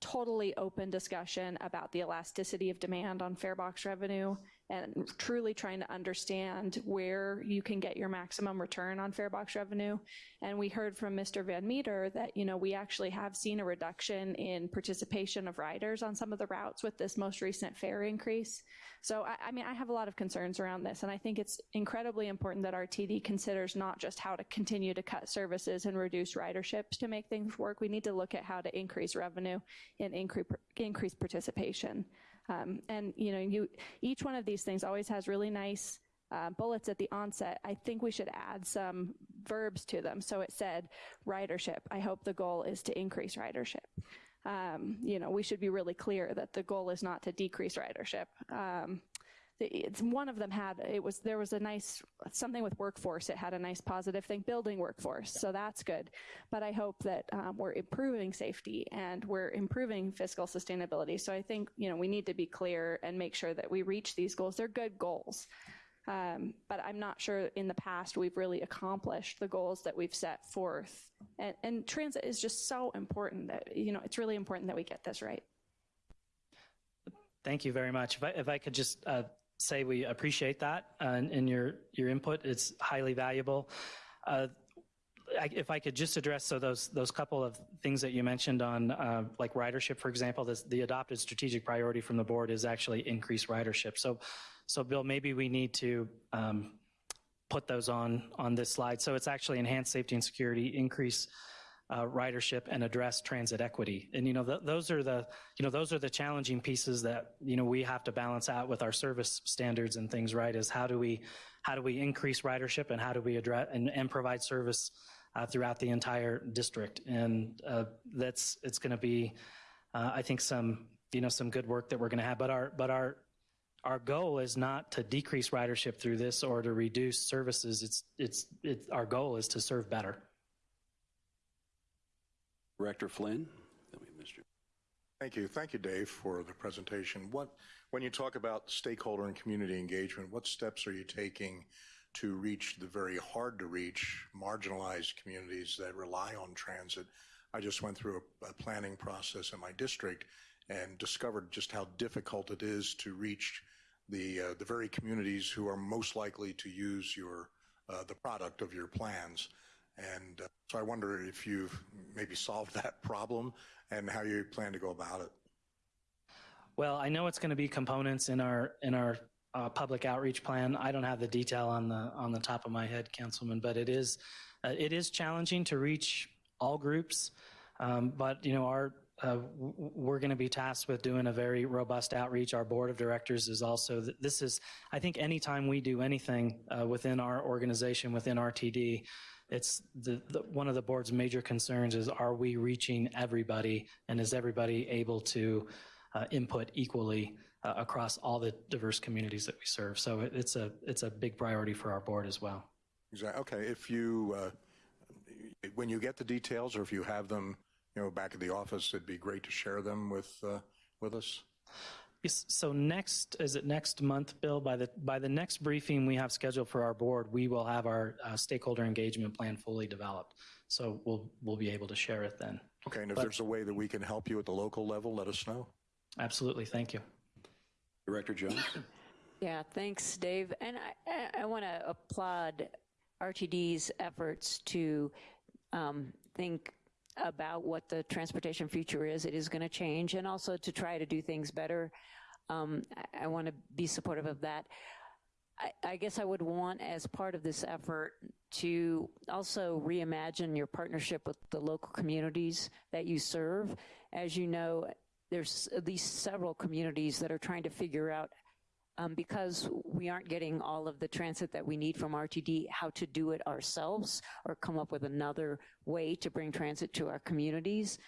totally open discussion about the elasticity of demand on fare box revenue and truly trying to understand where you can get your maximum return on fare box revenue. And we heard from Mr. Van Meter that, you know, we actually have seen a reduction in participation of riders on some of the routes with this most recent fare increase. So, I, I mean, I have a lot of concerns around this, and I think it's incredibly important that RTD considers not just how to continue to cut services and reduce riderships to make things work. We need to look at how to increase revenue and increase, increase participation. Um, and you know, you each one of these things always has really nice uh, bullets at the onset. I think we should add some verbs to them. So it said ridership. I hope the goal is to increase ridership. Um, you know, we should be really clear that the goal is not to decrease ridership. Um, it's one of them had it was there was a nice something with workforce. It had a nice positive thing, building workforce. So that's good. But I hope that um, we're improving safety and we're improving fiscal sustainability. So I think you know we need to be clear and make sure that we reach these goals. They're good goals. Um, but I'm not sure in the past we've really accomplished the goals that we've set forth. And, and transit is just so important that, you know, it's really important that we get this right. Thank you very much. If I, if I could just uh, say we appreciate that uh, and, and your your input, it's highly valuable. Uh, I, if I could just address so those those couple of things that you mentioned on uh, like ridership, for example, this, the adopted strategic priority from the board is actually increased ridership. So, so Bill, maybe we need to um, put those on on this slide. So it's actually enhanced safety and security, increase uh, ridership, and address transit equity. And you know th- those are the you know those are the challenging pieces that you know we have to balance out with our service standards and things. Right? Is how do we how do we increase ridership and how do we address and, and provide service uh, throughout the entire district? And uh, that's it's going to be uh, I think some you know some good work that we're going to have. But our but our our goal is not to decrease ridership through this or to reduce services. It's, it's, it's our goal is to serve better. Director Flynn? Thank you. Thank you, Dave, for the presentation. What, when you talk about stakeholder and community engagement, what steps are you taking to reach the very hard to reach marginalized communities that rely on transit? I just went through a, a planning process in my district and discovered just how difficult it is to reach the, uh, the very communities who are most likely to use your, uh, the product of your plans. And uh, so I wonder if you've maybe solved that problem and how you plan to go about it. Well, I know it's going to be components in our in our uh, public outreach plan. I don't have the detail on the on the top of my head, Councilman, but it is uh, it is challenging to reach all groups. Um, but you know, our uh, we're going to be tasked with doing a very robust outreach. Our board of directors is also, this is, I think anytime we do anything uh, within our organization, within RTD, it's the, the, one of the board's major concerns is are we reaching everybody and is everybody able to uh, input equally uh, across all the diverse communities that we serve? So it, it's a it's a big priority for our board as well. Exactly. Okay. If you uh, when you get the details or if you have them, you know, back at the office, it'd be great to share them with uh, with us. Yes, so next, is it next month, Bill? By the, by the next briefing we have scheduled for our board, we will have our uh, stakeholder engagement plan fully developed. So we'll, we'll be able to share it then. Okay, and if But- there's a way that we can help you at the local level, let us know. Absolutely, thank you. Director Jones? Yeah, thanks, Dave. And I, I, I want to applaud RTD's efforts to um, think about what the transportation future is. It is going to change, and also to try to do things better. Um, I, I want to be supportive of that. I, I guess I would want, as part of this effort, to also reimagine your partnership with the local communities that you serve. As you know, there's at least several communities that are trying to figure out um, because we aren't getting all of the transit that we need from RTD, how to do it ourselves or come up with another way to bring transit to our communities.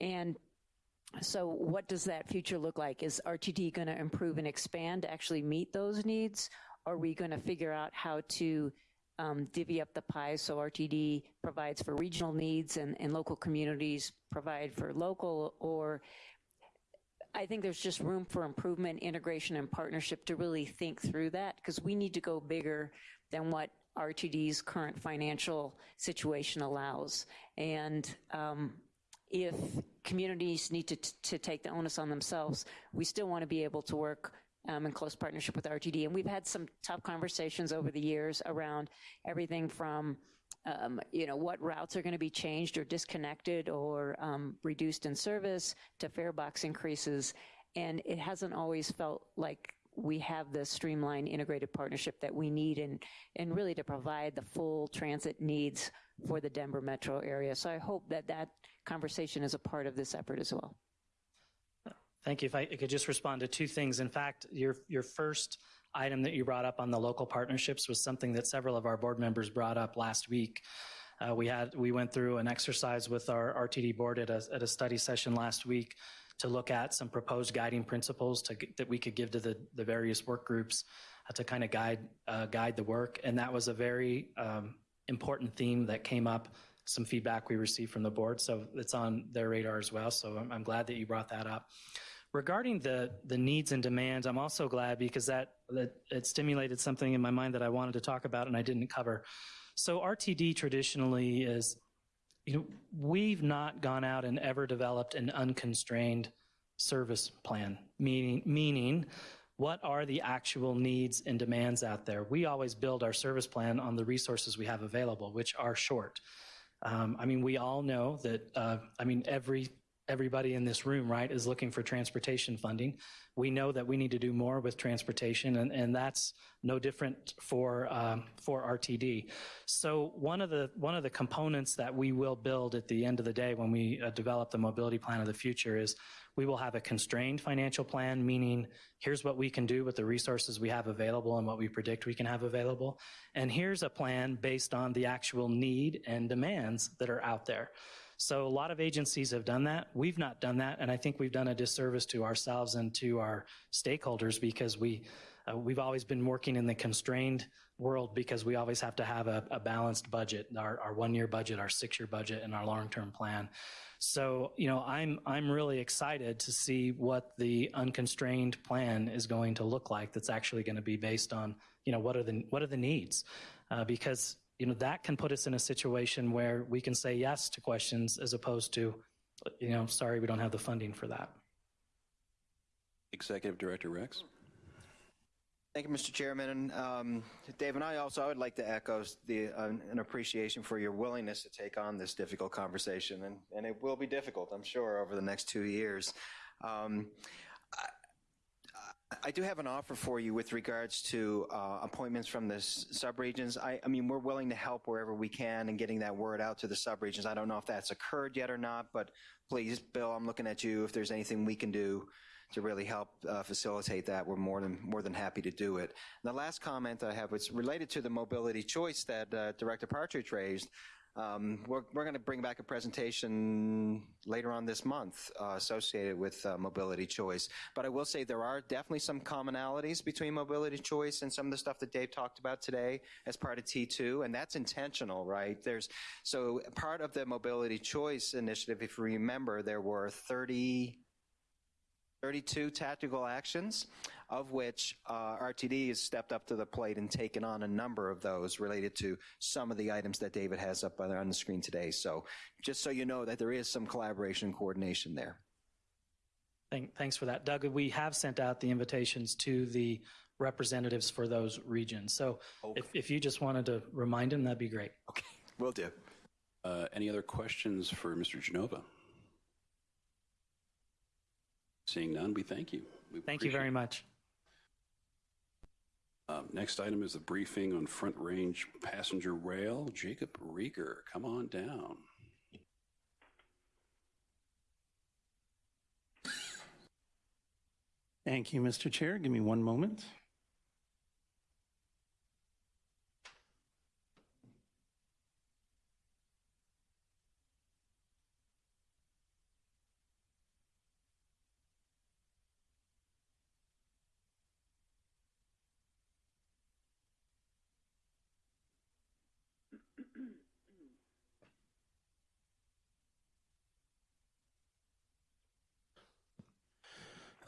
And so what does that future look like? Is RTD going to improve and expand to actually meet those needs? Are we going to figure out how to um, divvy up the pie so RTD provides for regional needs and, and local communities provide for local or I think there's just room for improvement, integration, and partnership to really think through that because we need to go bigger than what RTD's current financial situation allows. And um, if communities need to, to take the onus on themselves, we still want to be able to work um, in close partnership with RTD. And we've had some tough conversations over the years around everything from um, you know, what routes are going to be changed or disconnected or um, reduced in service to fare box increases. And it hasn't always felt like we have the streamlined integrated partnership that we need and, and really to provide the full transit needs for the Denver metro area. So I hope that that conversation is a part of this effort as well. Thank you. If I could just respond to two things. In fact, your, your first item that you brought up on the local partnerships was something that several of our board members brought up last week. Uh, we had we went through an exercise with our RTD board at a, at a study session last week to look at some proposed guiding principles to, that we could give to the, the various work groups uh, to kind of guide, uh, guide the work. And that was a very um, important theme that came up, some feedback we received from the board. So it's on their radar as well. So I'm, I'm glad that you brought that up. Regarding the, the needs and demands, I'm also glad because that, that it stimulated something in my mind that I wanted to talk about and I didn't cover. So RTD traditionally is, you know, we've not gone out and ever developed an unconstrained service plan, meaning, meaning what are the actual needs and demands out there? We always build our service plan on the resources we have available, which are short. Um, I mean, we all know that, uh, I mean, every everybody in this room, right, is looking for transportation funding. We know that we need to do more with transportation, and, and that's no different for um, for RTD. So one of the one of the components that we will build at the end of the day when we uh, develop the mobility plan of the future is we will have a constrained financial plan, meaning here's what we can do with the resources we have available and what we predict we can have available, and here's a plan based on the actual need and demands that are out there. So a lot of agencies have done that. We've not done that, and I think we've done a disservice to ourselves and to our stakeholders because we uh, we've always been working in the constrained world because we always have to have a, a balanced budget, our, our one-year budget, our six-year budget, and our long-term plan. So you know, I'm I'm really excited to see what the unconstrained plan is going to look like. That's actually going to be based on you know what are the what are the needs, uh, because you know, that can put us in a situation where we can say yes to questions as opposed to, you know, sorry, we don't have the funding for that. Executive Director Rex. Thank you, Mr. Chairman. And, um, Dave and I also, I would like to echo the, uh, an appreciation for your willingness to take on this difficult conversation. And, and it will be difficult, I'm sure, over the next two years. Um, I do have an offer for you with regards to uh, appointments from the subregions. I, I, mean, we're willing to help wherever we can in getting that word out to the subregions. I don't know if that's occurred yet or not, but please, Bill, I'm looking at you. If there's anything we can do to really help uh, facilitate that, we're more than more than happy to do it. And the last comment I have was related to the mobility choice that uh, Director Partridge raised. Um, we're, we're going to bring back a presentation later on this month uh, associated with uh, mobility choice. But I will say there are definitely some commonalities between mobility choice and some of the stuff that Dave talked about today as part of T2, and that's intentional, right? There's so part of the mobility choice initiative, if you remember, there were 30 32 tactical actions, of which uh, RTD has stepped up to the plate and taken on a number of those related to some of the items that David has up on the screen today. So just so you know that there is some collaboration and coordination there. Thank, thanks for that. Doug, we have sent out the invitations to the representatives for those regions. So okay. if, if you just wanted to remind them, that'd be great. Okay, will do. Uh, any other questions for Mr. Genova? Seeing none, we thank you. We thank you very much. Um, next item is the briefing on Front Range Passenger Rail. Jacob Riger, come on down. Thank you, Mr. Chair. Give me one moment.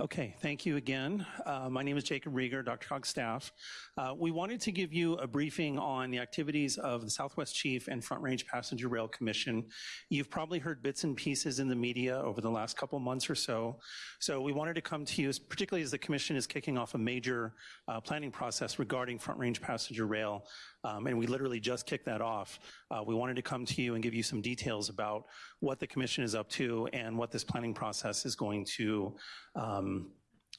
Okay, thank you again. Uh, my name is Jacob Riger, DRCOG staff. Uh, we wanted to give you a briefing on the activities of the Southwest Chief and Front Range Passenger Rail Commission. You've probably heard bits and pieces in the media over the last couple months or so. So we wanted to come to you, particularly as the Commission is kicking off a major uh, planning process regarding Front Range Passenger Rail um, and we literally just kicked that off. Uh, we wanted to come to you and give you some details about what the commission is up to and what this planning process is going to um,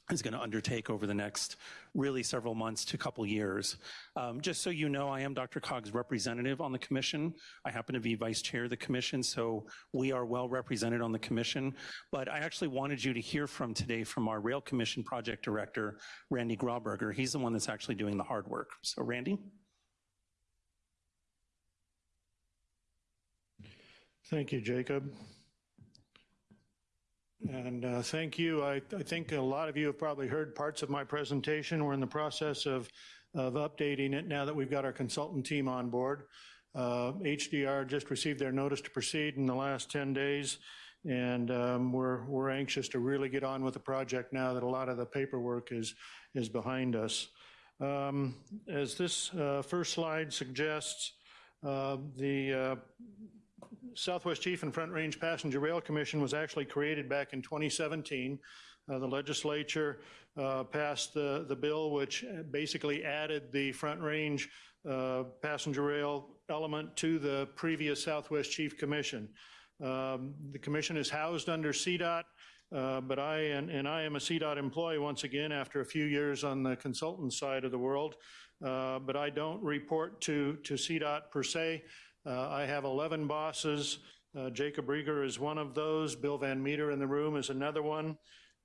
is going to undertake over the next really several months to couple years. Um, just so you know, I am DRCOG's representative on the commission. I happen to be vice chair of the commission, so we are well represented on the commission. But I actually wanted you to hear from today from our rail commission project director, Randy Grauberger. He's the one that's actually doing the hard work. So Randy? Thank you, Jacob. And uh, thank you. I, I think a lot of you have probably heard parts of my presentation. We're in the process of, of updating it now that we've got our consultant team on board. Uh, HDR just received their notice to proceed in the last 10 days, and um, we're, we're anxious to really get on with the project now that a lot of the paperwork is, is behind us. Um, As this uh, first slide suggests, uh, the uh, Southwest Chief and Front Range Passenger Rail Commission was actually created back in 2017. Uh, The legislature uh, passed the, the bill which basically added the Front Range uh, Passenger Rail element to the previous Southwest Chief Commission. Um, The commission is housed under CDOT, uh, but I, and, and I am a CDOT employee once again after a few years on the consultant side of the world. Uh, But I don't report to, to CDOT per se. Uh, I have 11 bosses. Uh, Jacob Riger is one of those. Bill Van Meter in the room is another one.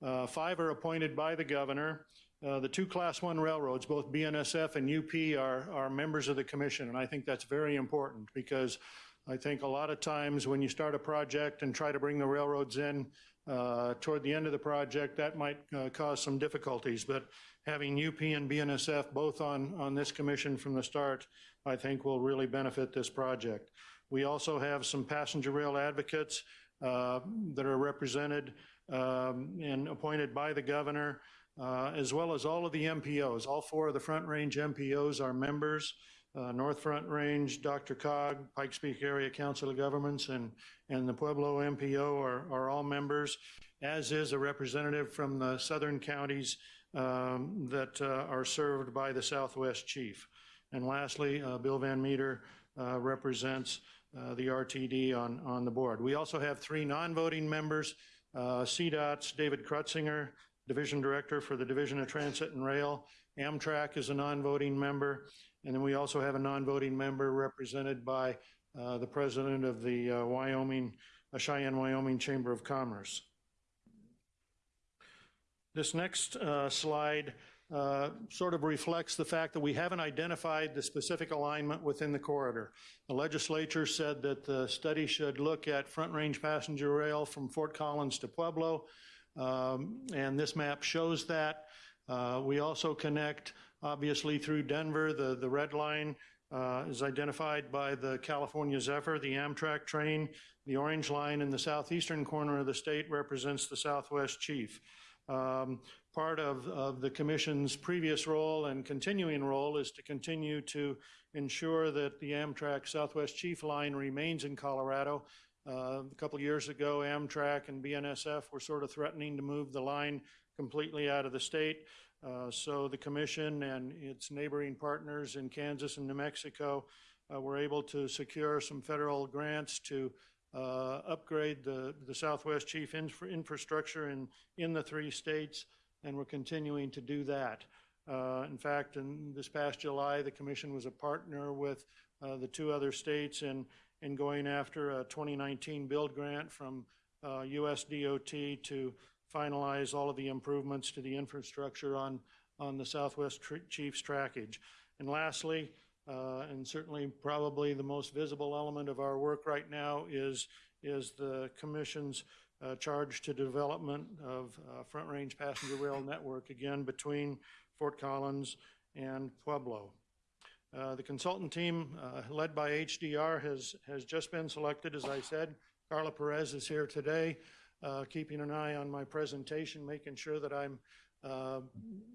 Uh, Five are appointed by the governor. Uh, The two Class 1 railroads, both BNSF and UP, are, are members of the commission, and I think that's very important because I think a lot of times when you start a project and try to bring the railroads in uh, toward the end of the project, that might uh, cause some difficulties. But having UP and BNSF both on, on this commission from the start, I think will really benefit this project. We also have some passenger rail advocates uh, that are represented um, and appointed by the governor, uh, as well as all of the MPOs. All four of the Front Range MPOs are members. Uh, North Front Range, DRCOG, Pikes Peak Area Council of Governments, and, and the Pueblo MPO are, are all members, as is a representative from the southern counties um, that uh, are served by the Southwest Chief. And lastly, uh, Bill Van Meter uh, represents uh, the RTD on, on the board. We also have three non-voting members, CDOT's David Krutsinger, Division Director for the Division of Transit and Rail. Amtrak is a non-voting member. And then we also have a non-voting member represented by uh, the president of the uh, Wyoming, uh, Cheyenne, Wyoming Chamber of Commerce. This next slide uh, sort of reflects the fact that we haven't identified the specific alignment within the corridor. The legislature said that the study should look at front range passenger rail from Fort Collins to Pueblo, um, and this map shows that. Uh, we also connect, obviously, through Denver. The, the red line uh, is identified by the California Zephyr, the Amtrak train. The orange line in the southeastern corner of the state represents the Southwest Chief. Um, part of, of the commission's previous role and continuing role is to continue to ensure that the Amtrak Southwest Chief line remains in Colorado. Uh, a couple years ago, Amtrak and BNSF were sort of threatening to move the line completely out of the state. Uh, so the commission and its neighboring partners in Kansas and New Mexico uh, were able to secure some federal grants to uh, upgrade the, the Southwest Chief infra infrastructure in, in the three states, and we're continuing to do that. Uh, in fact, in this past July, the commission was a partner with uh, the two other states in, in going after a 2019 build grant from US DOT to finalize all of the improvements to the infrastructure on, on the Southwest Chiefs trackage. And lastly, uh, and certainly probably the most visible element of our work right now is, is the Commission's uh, charge to development of uh, Front Range Passenger Rail Network, again, between Fort Collins and Pueblo. Uh, the consultant team, uh, led by HDR, has, has just been selected, as I said. Carla Perez is here today uh, keeping an eye on my presentation, making sure that I'm uh,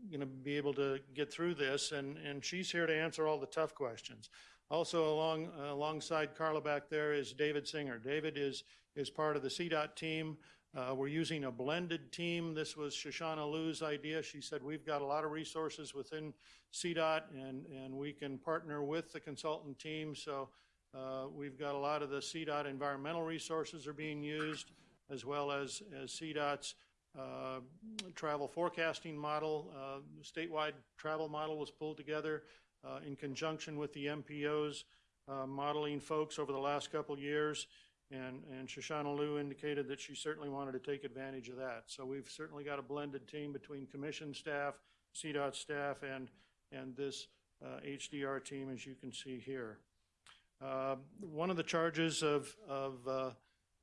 going to be able to get through this, and, and she's here to answer all the tough questions. Also along, alongside Carla back there is David Singer. David is, is part of the CDOT team. Uh, we're using a blended team. This was Shoshana Lew's idea. She said we've got a lot of resources within CDOT and, and we can partner with the consultant team. So uh, we've got a lot of the CDOT environmental resources are being used as well as, as CDOT's uh, travel forecasting model. Uh, statewide travel model was pulled together uh, in conjunction with the MPO's uh, modeling folks over the last couple years. And, and Shoshana Lew indicated that she certainly wanted to take advantage of that. So we've certainly got a blended team between commission staff, CDOT staff, and, and this HDR uh, team, as you can see here. Uh, one of the charges of, of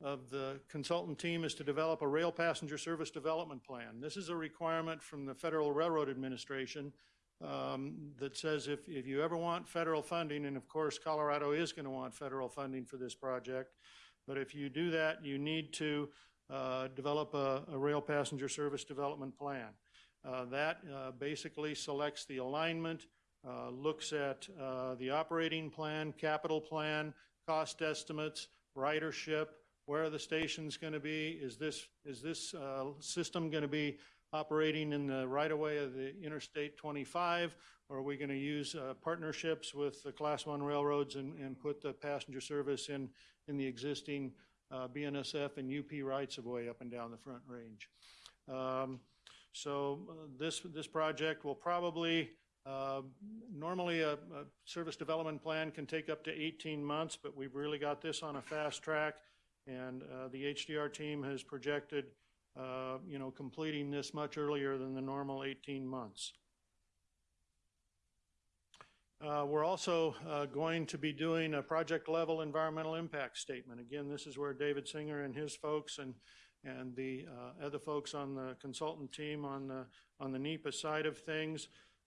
of the consultant team is to develop a rail passenger service development plan. This is a requirement from the Federal Railroad Administration um, that says if, if you ever want federal funding, and of course Colorado is going to want federal funding for this project, but if you do that, you need to uh, develop a, a rail passenger service development plan. Uh, that uh, basically selects the alignment, uh, looks at uh, the operating plan, capital plan, cost estimates, ridership, where are the stations going to be? Is this, is this uh, system going to be operating in the right-of-way of the Interstate 25? Or are we going to use partnerships with the Class 1 railroads and, and put the passenger service in, in the existing uh, BNSF and UP rights-of-way up and down the Front Range? Um, so uh, this, this project will probably, uh, normally a, a service development plan can take up to 18 months, but we've really got this on a fast track. And uh, the HDR team has projected, uh, you know, completing this much earlier than the normal 18 months. Uh, We're also uh, going to be doing a project-level environmental impact statement. Again, this is where David Singer and his folks and, and the uh, other folks on the consultant team on the, on the NEPA side of things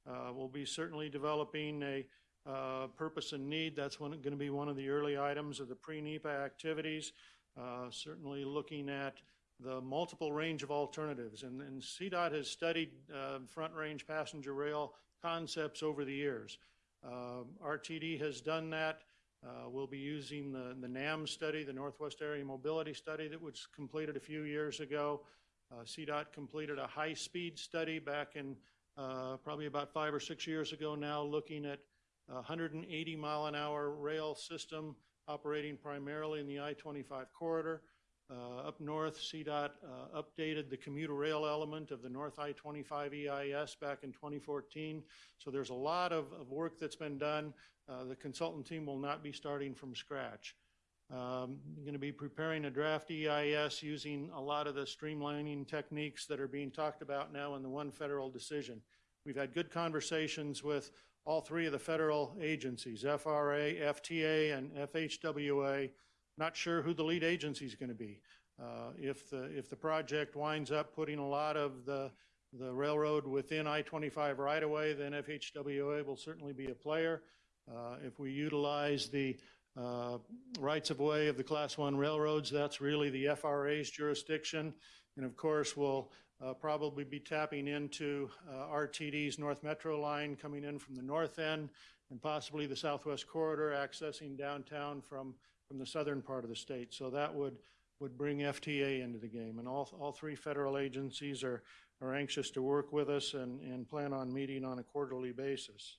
uh, will be certainly developing a uh, purpose and need. That's going to be one of the early items of the pre-NEPA activities. Uh, certainly looking at the multiple range of alternatives. And, and CDOT has studied front range passenger rail concepts over the years. Uh, RTD has done that. Uh, we'll be using the, the NAM study, the Northwest Area Mobility Study that was completed a few years ago. Uh, CDOT completed a high-speed study back in uh, probably about five or six years ago now, looking at 180 mile an hour rail system operating primarily in the I-25 corridor. Uh, up north, CDOT uh, updated the commuter rail element of the North I-25 EIS back in 2014. So there's a lot of, of work that's been done. Uh, the consultant team will not be starting from scratch. Um, I'm going to be preparing a draft EIS using a lot of the streamlining techniques that are being talked about now in the one federal decision. We've had good conversations with all three of the federal agencies, FRA, FTA, and FHWA. Not sure who the lead agency is going to be. Uh, if the if the project winds up putting a lot of the the railroad within I-25 right away, then FHWA will certainly be a player. Uh, if we utilize the uh, rights of way of the Class One railroads, that's really the FRA's jurisdiction, and of course we'll uh, probably be tapping into uh, RTD's North Metro line coming in from the north end and possibly the Southwest Corridor accessing downtown from, from the southern part of the state. So that would, would bring FTA into the game. And all, all three federal agencies are, are anxious to work with us and, and plan on meeting on a quarterly basis.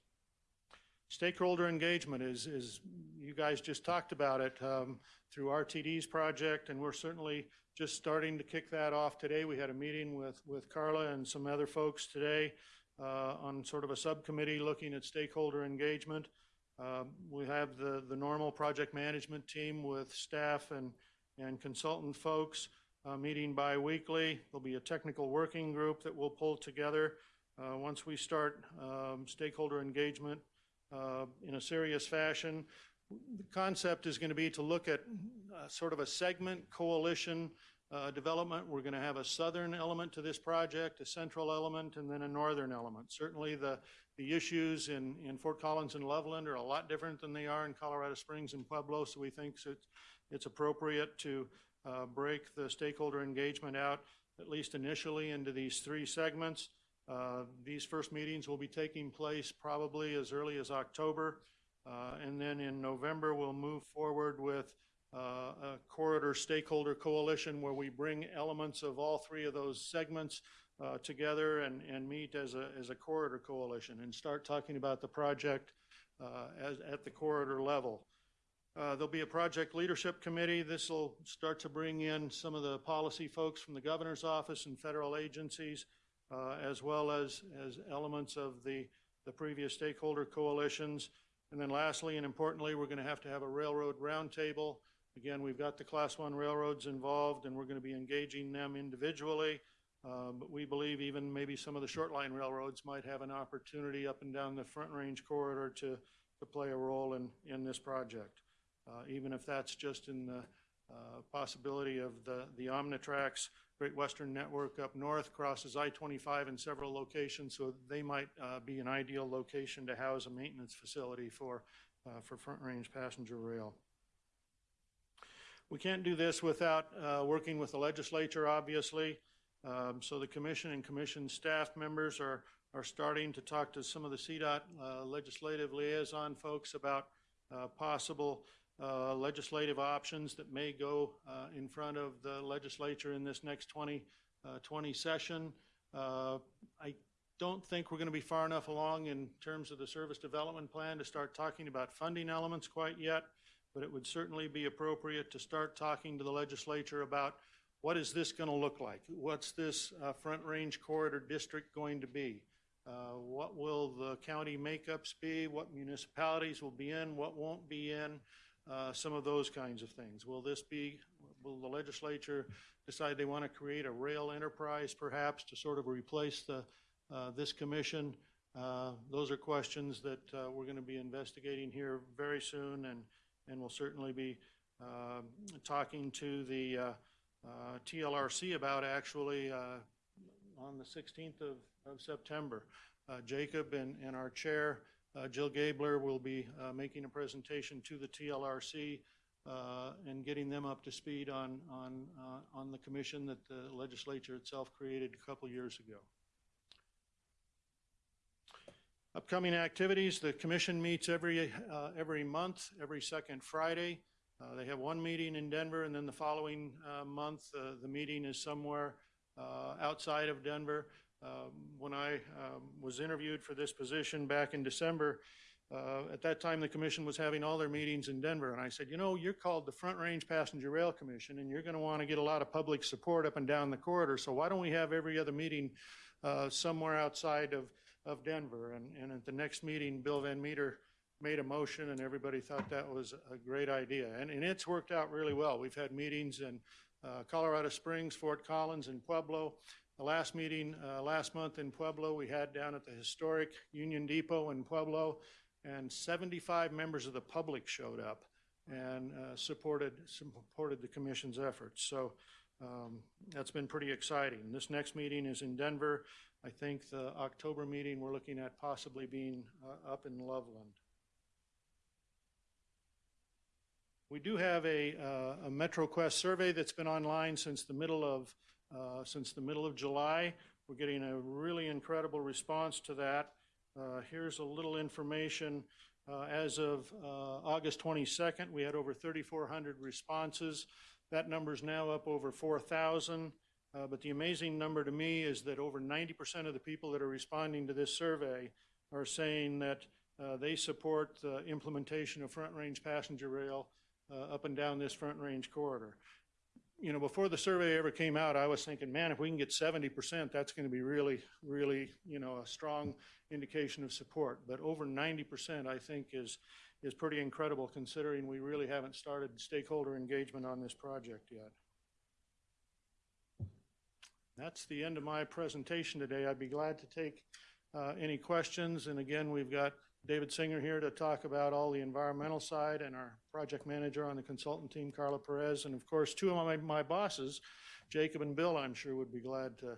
Stakeholder engagement is, is you guys just talked about it um, through RTD's project, and we're certainly just starting to kick that off today. We had a meeting with, with Carla and some other folks today uh, on sort of a subcommittee looking at stakeholder engagement. Uh, we have the, the normal project management team with staff and, and consultant folks uh, meeting biweekly. There'll be a technical working group that we'll pull together uh, once we start um, stakeholder engagement uh, in a serious fashion. The concept is going to be to look at uh, sort of a segment coalition uh, development. We're going to have a southern element to this project, a central element, and then a northern element. Certainly the, the issues in, in Fort Collins and Loveland are a lot different than they are in Colorado Springs and Pueblo, so we think it's, it's appropriate to uh, break the stakeholder engagement out, at least initially, into these three segments. Uh, these first meetings will be taking place probably as early as October. Uh, and then in November, we'll move forward with uh, a corridor stakeholder coalition where we bring elements of all three of those segments uh, together and, and meet as a, as a corridor coalition and start talking about the project uh, as, at the corridor level. Uh, there'll be a project leadership committee. This will start to bring in some of the policy folks from the governor's office and federal agencies uh, as well as, as elements of the, the previous stakeholder coalitions. And then lastly and importantly, we're going to have to have a railroad roundtable. Again, we've got the class one railroads involved and we're going to be engaging them individually. Uh, but we believe even maybe some of the short line railroads might have an opportunity up and down the front range corridor to, to play a role in, in this project. Uh, even if that's just in the uh, possibility of the, the Omnitrax Great Western Network up north crosses I-25 in several locations, so they might uh, be an ideal location to house a maintenance facility for, uh, for Front Range Passenger Rail. We can't do this without uh, working with the legislature, obviously. Um, So the commission and commission staff members are, are starting to talk to some of the CDOT uh, legislative liaison folks about uh, possible uh, legislative options that may go uh, in front of the legislature in this next 2020 uh, session. Uh, I don't think we're going to be far enough along in terms of the service development plan to start talking about funding elements quite yet, but it would certainly be appropriate to start talking to the legislature about what is this going to look like? What's this uh, Front Range Corridor District going to be? Uh, What will the county makeups be? What municipalities will be in? What won't be in? Uh, Some of those kinds of things. Will this be, will the legislature decide they want to create a rail enterprise perhaps to sort of replace the, uh, this commission? Uh, Those are questions that uh, we're going to be investigating here very soon and, and we'll certainly be talking to the uh, TLRC about actually uh, on the 16th of, of September. Uh, Jacob and, and our chair, Jill Gaebler, will be making a presentation to the TLRC and getting them up to speed on, on, on the commission that the legislature itself created a couple years ago. Upcoming activities, the commission meets every, uh, every month, every second Friday. Uh, They have one meeting in Denver, and then the following uh, month, uh, the meeting is somewhere uh, outside of Denver. Um, When I um, was interviewed for this position back in December, uh, at that time, the commission was having all their meetings in Denver, and I said, you know, you're called the Front Range Passenger Rail Commission, and you're going to want to get a lot of public support up and down the corridor, so why don't we have every other meeting uh, somewhere outside of, of Denver? And, and at the next meeting, Bill Van Meter made a motion, and everybody thought that was a great idea. And, and it's worked out really well. We've had meetings in uh, Colorado Springs, Fort Collins, and Pueblo. The last meeting uh, last month in Pueblo, we had down at the historic Union Depot in Pueblo, and 75 members of the public showed up and uh, supported supported the commission's efforts. So um, that's been pretty exciting. This next meeting is in Denver. I think the October meeting we're looking at possibly being uh, up in Loveland. We do have a, uh, a MetroQuest survey that's been online since the middle of uh, since the middle of July. We're getting a really incredible response to that. Uh, here's a little information. Uh, as of uh, August 22nd, we had over 3,400 responses. That number is now up over 4,000. Uh, but the amazing number to me is that over 90% of the people that are responding to this survey are saying that they support the implementation of front range passenger rail up and down this front range corridor. You know, before the survey ever came out, I was thinking, man, if we can get 70%, that's going to be really, really, you know, a strong indication of support. But over 90%, I think, is, is pretty incredible considering we really haven't started stakeholder engagement on this project yet. That's the end of my presentation today. I'd be glad to take uh, any questions. And again, we've got David Singer here to talk about all the environmental side and our project manager on the consultant team, Carla Perez. And of course, two of my, my bosses, Jacob and Bill, I'm sure would be glad to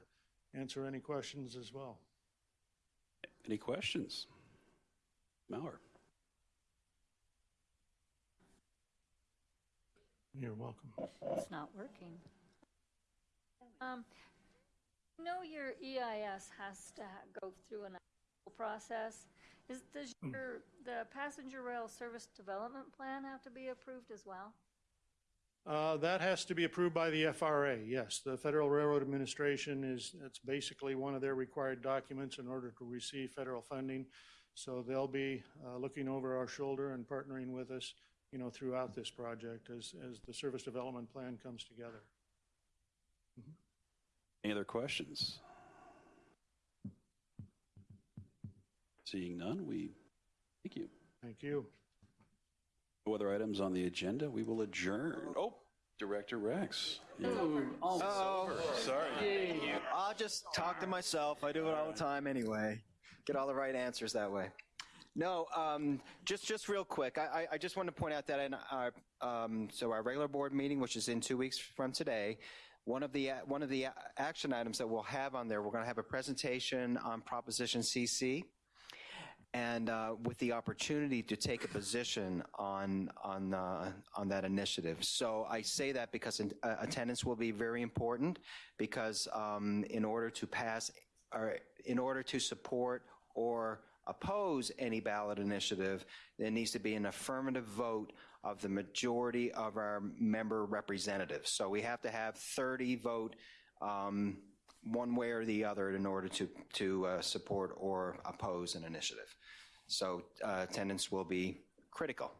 answer any questions as well. Any questions? Mauer? You're welcome. It's not working. Um, you know your EIS has to go through an approval process. Is, does your, the passenger rail service development plan have to be approved as well? Uh, That has to be approved by the FRA, yes. The Federal Railroad Administration is, it's basically one of their required documents in order to receive federal funding. So they'll be uh, looking over our shoulder and partnering with us, you know, throughout this project as, as the service development plan comes together. Any other questions? Seeing none, we thank you. Thank you. No other items on the agenda, we will adjourn. Oh, Director Rex. Oh, Sorry. I'll just talk to myself. I do it all the time anyway. Get all the right answers that way. No, um, just just real quick. I, I- I just want to point out that in our um, so our regular board meeting, which is in two weeks from today, one of the one of the action items that we'll have on there, we're going to have a presentation on Proposition CC, and uh, with the opportunity to take a position on on uh, on that initiative. So I say that because in, uh, attendance will be very important because um, in order to pass or in order to support or oppose any ballot initiative, there needs to be an affirmative vote of the majority of our member representatives. So we have to have 30 vote um, one way or the other in order to, to uh, support or oppose an initiative. So uh, attendance will be critical.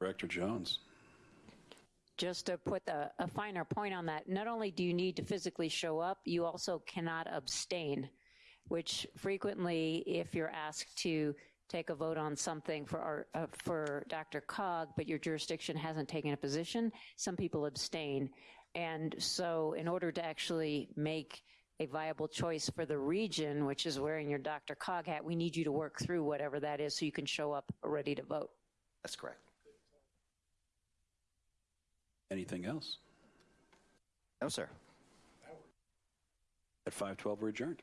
Director Jones. Just to put a, a finer point on that, not only do you need to physically show up, you also cannot abstain, which frequently, if you're asked to take a vote on something for our, uh, for DRCOG, but your jurisdiction hasn't taken a position, some people abstain. And so in order to actually make a viable choice for the region, which is wearing your DRCOG hat, we need you to work through whatever that is so you can show up ready to vote. That's correct. Anything else? No, sir. At 5:12, we're adjourned.